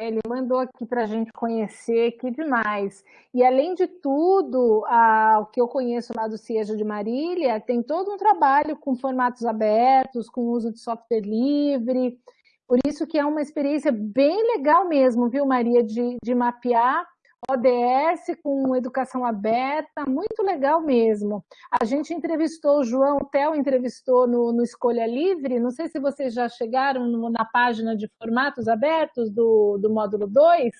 Ele mandou aqui para a gente conhecer, que demais. E além de tudo, a, o que eu conheço lá do CIEJA de Marília, tem todo um trabalho com formatos abertos, com uso de software livre. Por isso que é uma experiência bem legal mesmo, viu, Maria, de, de mapear ODS com educação aberta, muito legal mesmo. A gente entrevistou o João, Theo entrevistou no, no, Escolha Livre, não sei se vocês já chegaram no, na página de formatos abertos do, do módulo 2,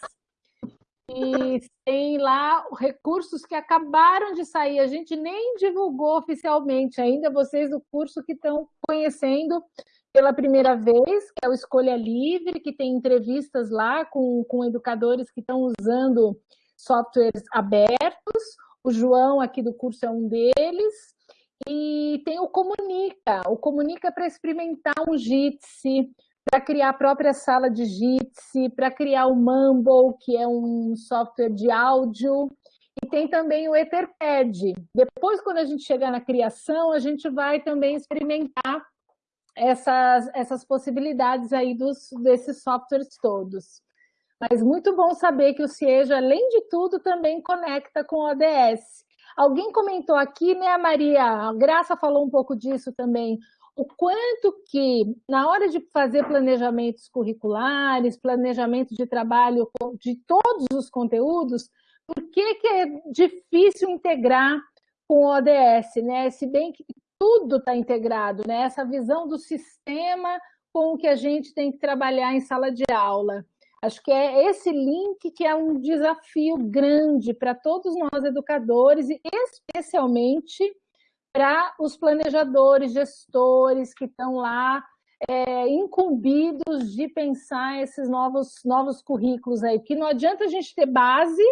e tem lá recursos que acabaram de sair, a gente nem divulgou oficialmente ainda, vocês do curso que estão conhecendo pela primeira vez, que é o Escolha Livre, que tem entrevistas lá com, com educadores que estão usando softwares abertos. O João aqui do curso é um deles. E tem o Comunica. O Comunica para experimentar um Jitsi, para criar a própria sala de Jitsi, para criar o Mumble, que é um software de áudio. E tem também o Etherpad. Depois, quando a gente chegar na criação, a gente vai também experimentar essas, essas possibilidades aí dos, desses softwares todos. Mas muito bom saber que o CIEJA, além de tudo, também conecta com o ODS. Alguém comentou aqui, né, Maria? A Graça falou um pouco disso também. O quanto que, na hora de fazer planejamentos curriculares, planejamento de trabalho de todos os conteúdos, por que, que é difícil integrar com o ODS, né? Se bem que tudo está integrado, né? Essa visão do sistema com o que a gente tem que trabalhar em sala de aula. Acho que é esse link que é um desafio grande para todos nós educadores e especialmente para os planejadores, gestores que estão lá é, incumbidos de pensar esses novos, novos currículos aí, porque não adianta a gente ter base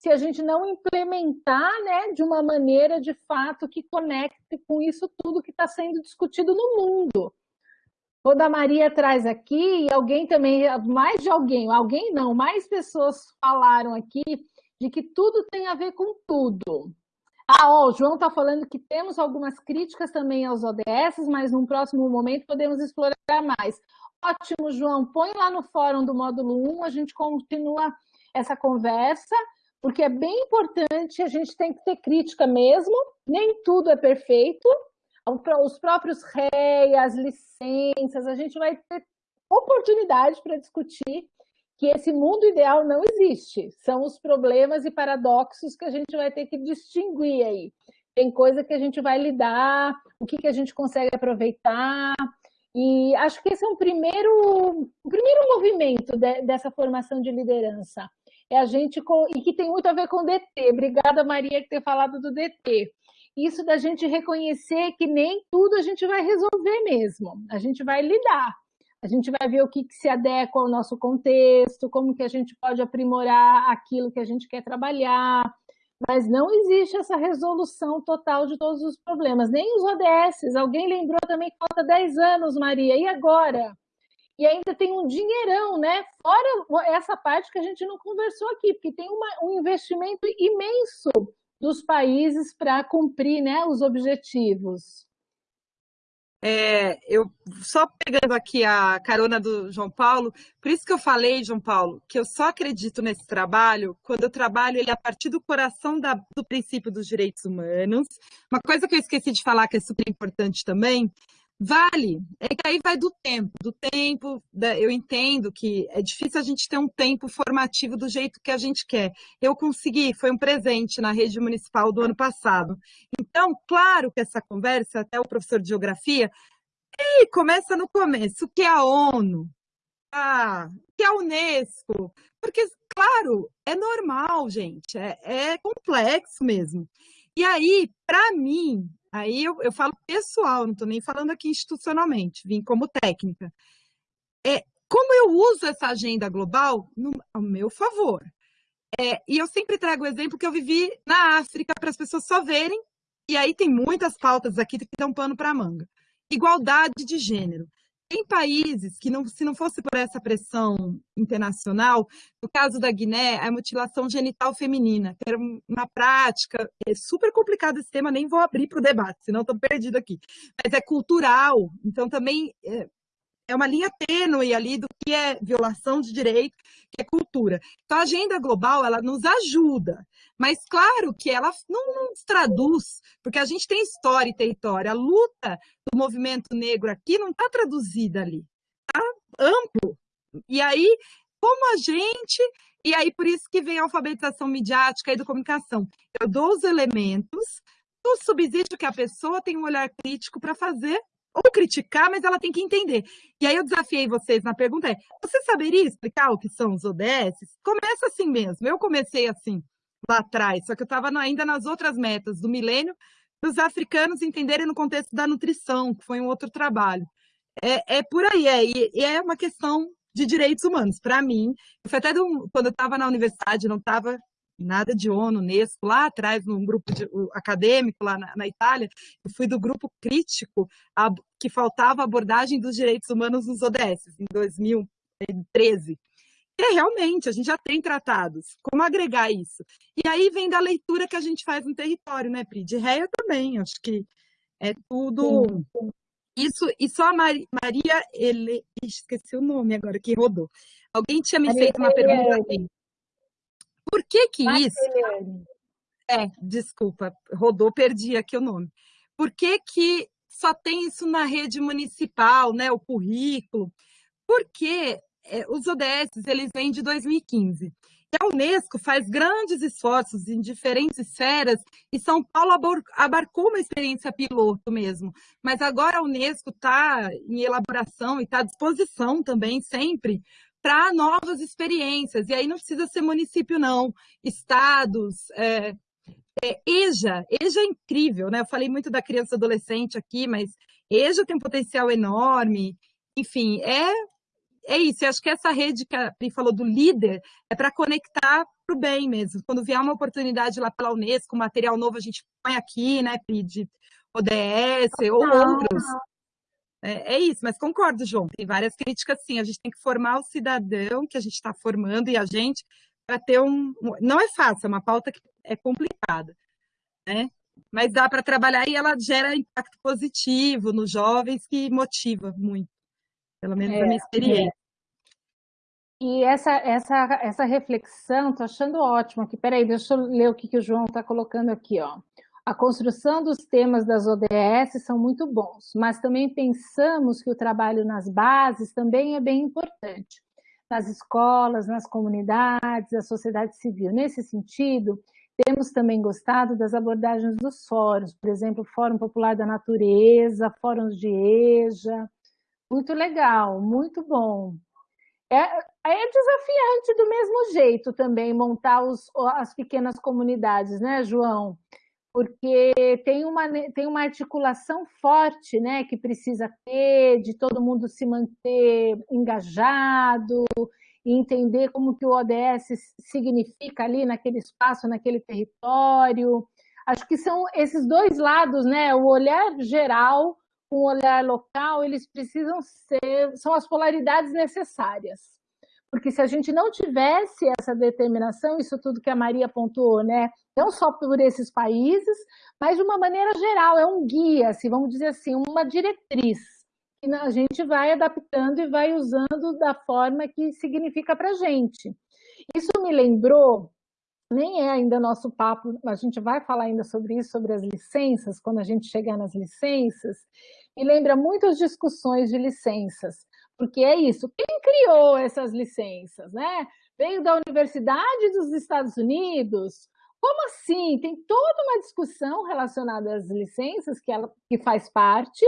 se a gente não implementar né, de uma maneira de fato que conecte com isso tudo que está sendo discutido no mundo. Toda a Maria traz aqui, e alguém também, mais de alguém, alguém não, mais pessoas falaram aqui de que tudo tem a ver com tudo. Ah, ó, o João está falando que temos algumas críticas também aos ODS, mas num próximo momento podemos explorar mais. Ótimo, João, põe lá no fórum do módulo 1, a gente continua essa conversa porque é bem importante, a gente tem que ter crítica mesmo, nem tudo é perfeito, os próprios REI, as licenças, a gente vai ter oportunidade para discutir que esse mundo ideal não existe, são os problemas e paradoxos que a gente vai ter que distinguir aí. Tem coisa que a gente vai lidar, o que, que a gente consegue aproveitar, E acho que esse é um primeiro, um primeiro movimento de, dessa formação de liderança. É a gente, e que tem muito a ver com o DT. Obrigada, Maria, por ter falado do DT. Isso da gente reconhecer que nem tudo a gente vai resolver mesmo. A gente vai lidar. A gente vai ver o que, que se adequa ao nosso contexto, como que a gente pode aprimorar aquilo que a gente quer trabalhar, mas não existe essa resolução total de todos os problemas, nem os ODS. Alguém lembrou também que falta 10 anos, Maria, e agora? E ainda tem um dinheirão, né? Fora essa parte que a gente não conversou aqui, porque tem uma, um investimento imenso dos países para cumprir né, os objetivos. É, eu só pegando aqui a carona do João Paulo, por isso que eu falei, João Paulo, que eu só acredito nesse trabalho quando eu trabalho ele a partir do coração da, do princípio dos direitos humanos. Uma coisa que eu esqueci de falar que é super importante também Vale, é que aí vai do tempo, do tempo, eu entendo que é difícil a gente ter um tempo formativo do jeito que a gente quer. Eu consegui, foi um presente na rede municipal do ano passado. Então, claro que essa conversa, até o professor de geografia, e começa no começo, o que é a ONU? Ah, que é a Unesco? Porque, claro, é normal, gente, é, é complexo mesmo. E aí, para mim, Aí eu, eu falo pessoal, não estou nem falando aqui institucionalmente, vim como técnica. É, como eu uso essa agenda global no, ao meu favor? É, e eu sempre trago o exemplo que eu vivi na África para as pessoas só verem, e aí tem muitas pautas aqui que dão pano para manga. Igualdade de gênero. Tem países que, não, se não fosse por essa pressão internacional, no caso da Guiné, a mutilação genital feminina, que era uma prática, é super complicado esse tema, nem vou abrir para o debate, senão estou perdido aqui. Mas é cultural, então também é, é uma linha tênue ali do que é violação de direito, que é cultura. Então, a agenda global, ela nos ajuda, mas claro que ela não nos traduz, porque a gente tem história e território. A luta do movimento negro aqui não está traduzida ali, está amplo. E aí, como a gente... E aí, por isso que vem a alfabetização midiática e da comunicação. Eu dou os elementos, o subsídio que a pessoa tem um olhar crítico para fazer ou criticar, mas ela tem que entender. E aí eu desafiei vocês na pergunta é, você saberia explicar o que são os ODS? Começa assim mesmo, eu comecei assim lá atrás, só que eu estava ainda nas outras metas do milênio, dos africanos entenderem no contexto da nutrição, que foi um outro trabalho. É, é por aí, é, e é uma questão de direitos humanos. Para mim, foi até um, quando eu estava na universidade, não estava nada de ONU, Unesco, lá atrás, num grupo de, acadêmico lá na, na, Itália, eu fui do grupo crítico a, que faltava abordagem dos direitos humanos nos ODS, em 2013. E é, realmente, a gente já tem tratados. Como agregar isso? E aí vem da leitura que a gente faz no território, né, Pri? De réia também, acho que é tudo... Sim. Isso, e só a Maria, ele, esqueci o nome agora, que rodou. Alguém tinha me Maria feito uma pergunta assim. Por que que isso... É, desculpa, rodou, perdi aqui o nome. Por que que só tem isso na rede municipal, né, o currículo? Porque é, os ODS, eles vêm de 2015. E a Unesco faz grandes esforços em diferentes esferas e São Paulo abarcou uma experiência piloto mesmo. Mas agora a Unesco está em elaboração e está à disposição também sempre para novas experiências. E aí não precisa ser município, não. Estados, é, é, EJA. EJA é incrível, né? Eu falei muito da criança e adolescente aqui, mas EJA tem um potencial enorme. Enfim, é, é isso. Eu acho que essa rede que a Pri falou do líder é para conectar para o bem mesmo. Quando vier uma oportunidade lá pela Unesco, material novo a gente põe aqui, né, Pri, de ODS ou outros. É, é, isso, mas concordo, João. Tem várias críticas, sim. A gente tem que formar o cidadão que a gente está formando e a gente para ter um. Não é fácil, é uma pauta que é complicada, né? Mas dá para trabalhar e ela gera impacto positivo nos jovens que motiva muito, pelo menos é, a minha experiência. É. E essa, essa, essa reflexão, estou achando ótimo aqui. Peraí, deixa eu ler o que, que o João está colocando aqui. Ó. A construção dos temas das ODS são muito bons, mas também pensamos que o trabalho nas bases também é bem importante, nas escolas, nas comunidades, a sociedade civil. Nesse sentido, temos também gostado das abordagens dos fóruns, por exemplo, Fórum Popular da Natureza, fóruns de EJA, Muito legal, muito bom. É, é desafiante do mesmo jeito também montar os, as pequenas comunidades, né, João? Porque tem uma, tem uma articulação forte né, que precisa ter, de todo mundo se manter engajado e entender como que o ODS significa ali naquele espaço, naquele território. Acho que são esses dois lados, né? O olhar geral com o olhar local, eles precisam ser, são as polaridades necessárias. Porque se a gente não tivesse essa determinação, isso tudo que a Maria pontuou, né? Não só por esses países, mas de uma maneira geral, é um guia, assim, vamos dizer assim, uma diretriz que a gente vai adaptando e vai usando da forma que significa para a gente. Isso me lembrou, nem é ainda nosso papo, a gente vai falar ainda sobre isso, sobre as licenças, quando a gente chegar nas licenças, me lembra muitas discussões de licenças, porque é isso, quem criou essas licenças, né? Veio da Universidade dos Estados Unidos, como assim? Tem toda uma discussão relacionada às licenças que ela que faz parte,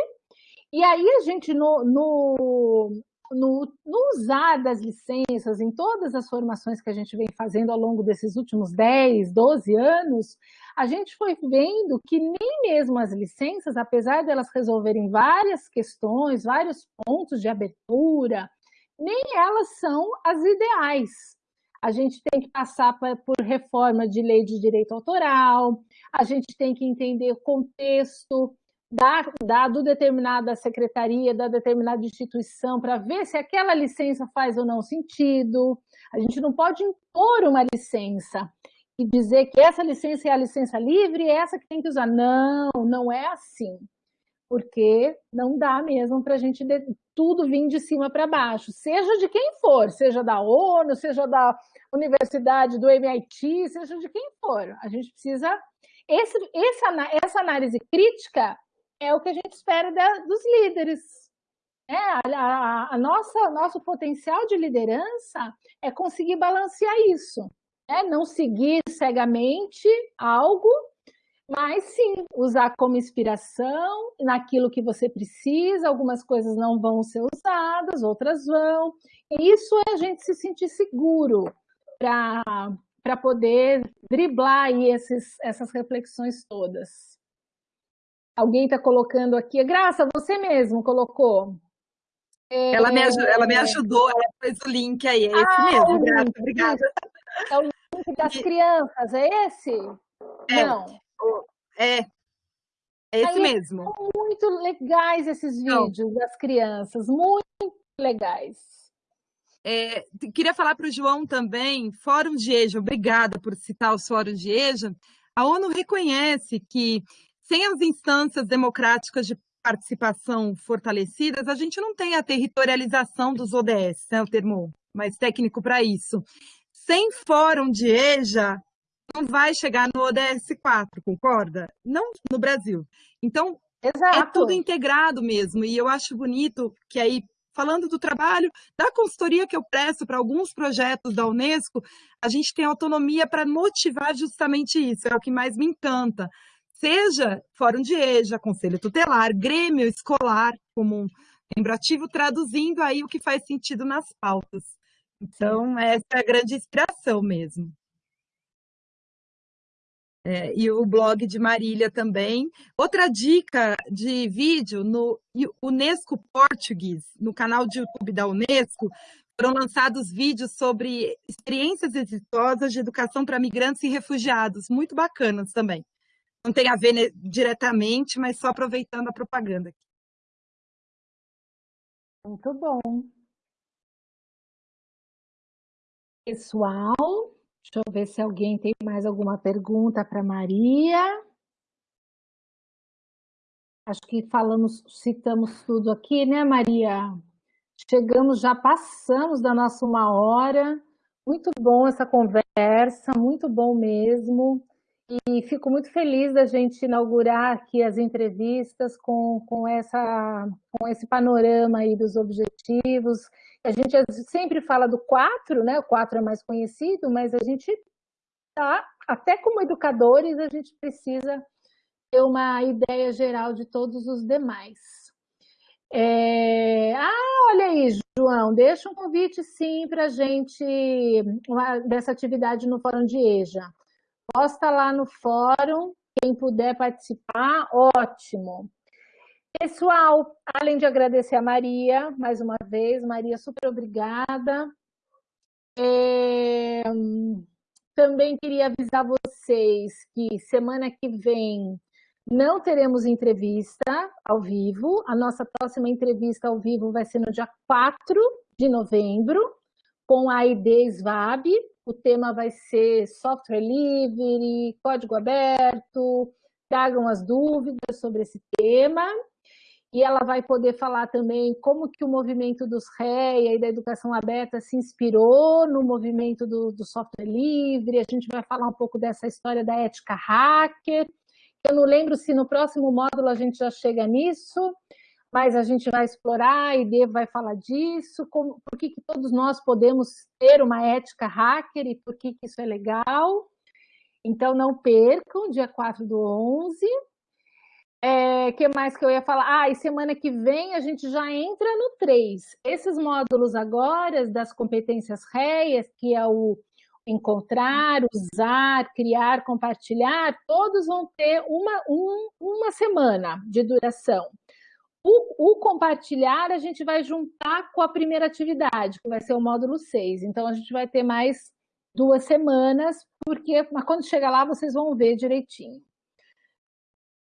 e aí a gente, no, no, no, no, usar das licenças, em todas as formações que a gente vem fazendo ao longo desses últimos 10, 12 anos, a gente foi vendo que nem mesmo as licenças, apesar delas resolverem várias questões, vários pontos de abertura, nem elas são as ideais. A gente tem que passar por reforma de lei de direito autoral, a gente tem que entender o contexto da, da, do determinada secretaria, da determinada instituição, para ver se aquela licença faz ou não sentido. A gente não pode impor uma licença e dizer que essa licença é a licença livre é essa que tem que usar. Não, não é assim. Porque não dá mesmo para a gente tudo vir de cima para baixo, seja de quem for, seja da ONU, seja da universidade, do MIT, seja de quem for. A gente precisa. Esse, essa análise crítica é o que a gente espera da, dos líderes. É, a, a, a nossa, nosso potencial de liderança é conseguir balancear isso. É, não seguir cegamente algo, mas sim usar como inspiração naquilo que você precisa. Algumas coisas não vão ser usadas, outras vão. E isso é a gente se sentir seguro para poder driblar aí esses, essas reflexões todas. Alguém está colocando aqui. Graça, você mesmo colocou. É... Ela, me ajudou, ela me ajudou, ela fez o link aí. É esse ah, mesmo, Graça, obrigada. É o link das crianças, é esse? É, Não. É. É esse aí, mesmo. São muito legais esses vídeos Não. das crianças, muito legais. É, queria falar para o João também, Fórum de EJA, obrigada por citar o Fórum de EJA. A ONU reconhece que sem as instâncias democráticas de participação fortalecidas, a gente não tem a territorialização dos ODS, né, o termo mais técnico para isso. Sem fórum de EJA, não vai chegar no ODS 4, concorda? Não no Brasil. Então, é Exato. é tudo integrado mesmo. E eu acho bonito que aí, falando do trabalho, da consultoria que eu presto para alguns projetos da Unesco, a gente tem autonomia para motivar justamente isso. É o que mais me encanta seja fórum de EJA, conselho tutelar, grêmio escolar, como um membro ativo, traduzindo aí o que faz sentido nas pautas. Então, essa é a grande inspiração mesmo. É, e o blog de Marília também. Outra dica de vídeo no Unesco Português, no canal de YouTube da Unesco, foram lançados vídeos sobre experiências exitosas de educação para migrantes e refugiados, muito bacanas também não tem a ver diretamente, mas só aproveitando a propaganda. Muito bom. Pessoal, deixa eu ver se alguém tem mais alguma pergunta para Maria. Acho que falamos, citamos tudo aqui, né, Maria? Chegamos, já passamos da nossa uma hora. Muito bom essa conversa, muito bom mesmo. E fico muito feliz da gente inaugurar aqui as entrevistas com, com, essa, com esse panorama aí dos objetivos. A gente sempre fala do 4, né? O 4 é mais conhecido, mas a gente tá, até como educadores, a gente precisa ter uma ideia geral de todos os demais. É... Ah, olha aí, João, deixa um convite sim para a gente, dessa atividade no Fórum de EJA. Posta lá no fórum, quem puder participar, ótimo. Pessoal, além de agradecer a Maria, mais uma vez, Maria, super obrigada. É, também queria avisar vocês que semana que vem não teremos entrevista ao vivo. A nossa próxima entrevista ao vivo vai ser no dia 4 de novembro, com a ID SVAB. O tema vai ser software livre, código aberto. Tragam as dúvidas sobre esse tema e ela vai poder falar também como que o movimento dos REA e da educação aberta se inspirou no movimento do, do, software livre, a gente vai falar um pouco dessa história da ética hacker, eu não lembro se no próximo módulo a gente já chega nisso, mas a gente vai explorar, a ID vai falar disso, como, por que, que todos nós podemos ter uma ética hacker e por que, que isso é legal. Então não percam, dia 4 do 11, é, que mais que eu ia falar? Ah, e semana que vem a gente já entra no 3. Esses módulos agora das competências réias, que é o encontrar, usar, criar, compartilhar, todos vão ter uma, um, uma semana de duração. O, o, compartilhar a gente vai juntar com a primeira atividade, que vai ser o módulo 6. Então, a gente vai ter mais duas semanas, porque mas quando chegar lá vocês vão ver direitinho.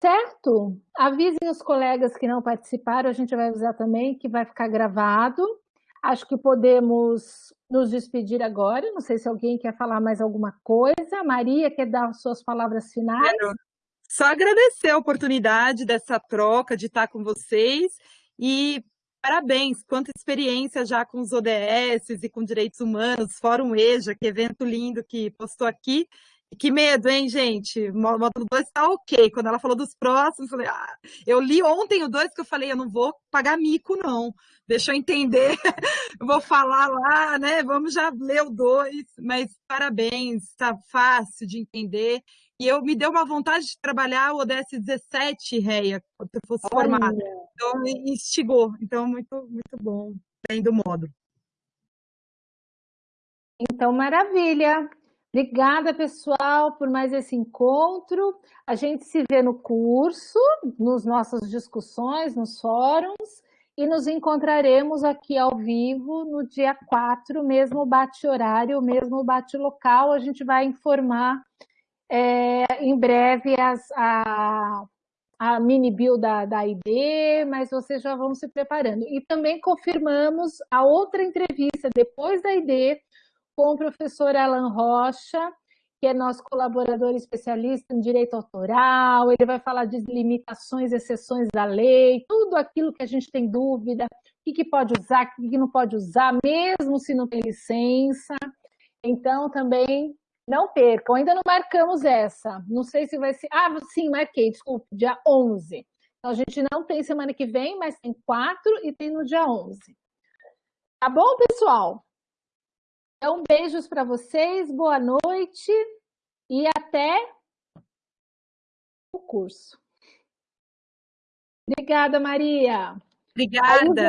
Certo? Avisem os colegas que não participaram, a gente vai avisar também que vai ficar gravado. Acho que podemos nos despedir agora. Não sei se alguém quer falar mais alguma coisa. Maria, quer dar suas palavras finais? Quero só agradecer a oportunidade dessa troca, de estar com vocês e parabéns, quanta experiência já com os ODS e com direitos humanos, Fórum EJA, que evento lindo que postou aqui. Que medo, hein, gente? Módulo 2 tá ok. Quando ela falou dos próximos, eu falei, ah, eu li ontem o 2 que eu falei, eu não vou pagar mico, não. Deixa eu entender. *laughs* vou falar lá, né? Vamos já ler o 2, mas parabéns, tá fácil de entender. E eu me deu uma vontade de trabalhar o ODS 17, Reia, quando eu fosse formada. Então, me instigou. Então, muito, muito bom. Bem do módulo. Então, maravilha. Obrigada, pessoal, por mais esse encontro. A gente se vê no curso, nas nossas discussões, nos fóruns, e nos encontraremos aqui ao vivo no dia 4, mesmo bate-horário, mesmo bate-local. A gente vai informar é, em breve as, a, a mini bio da, da ID, mas vocês já vão se preparando. E também confirmamos a outra entrevista depois da ID, com o professor Alan Rocha, que é nosso colaborador especialista em direito autoral, ele vai falar de limitações, exceções da lei, tudo aquilo que a gente tem dúvida, o que, que pode usar, o que, que não pode usar, mesmo se não tem licença. Então, também não percam, ainda não marcamos essa, não sei se vai ser... Ah, sim, marquei, desculpe, dia 11. Então, a gente não tem semana que vem, mas tem quatro e tem no dia 11. Tá bom, pessoal? Então, beijos para vocês, boa noite e até o curso. Obrigada, Maria. Obrigada.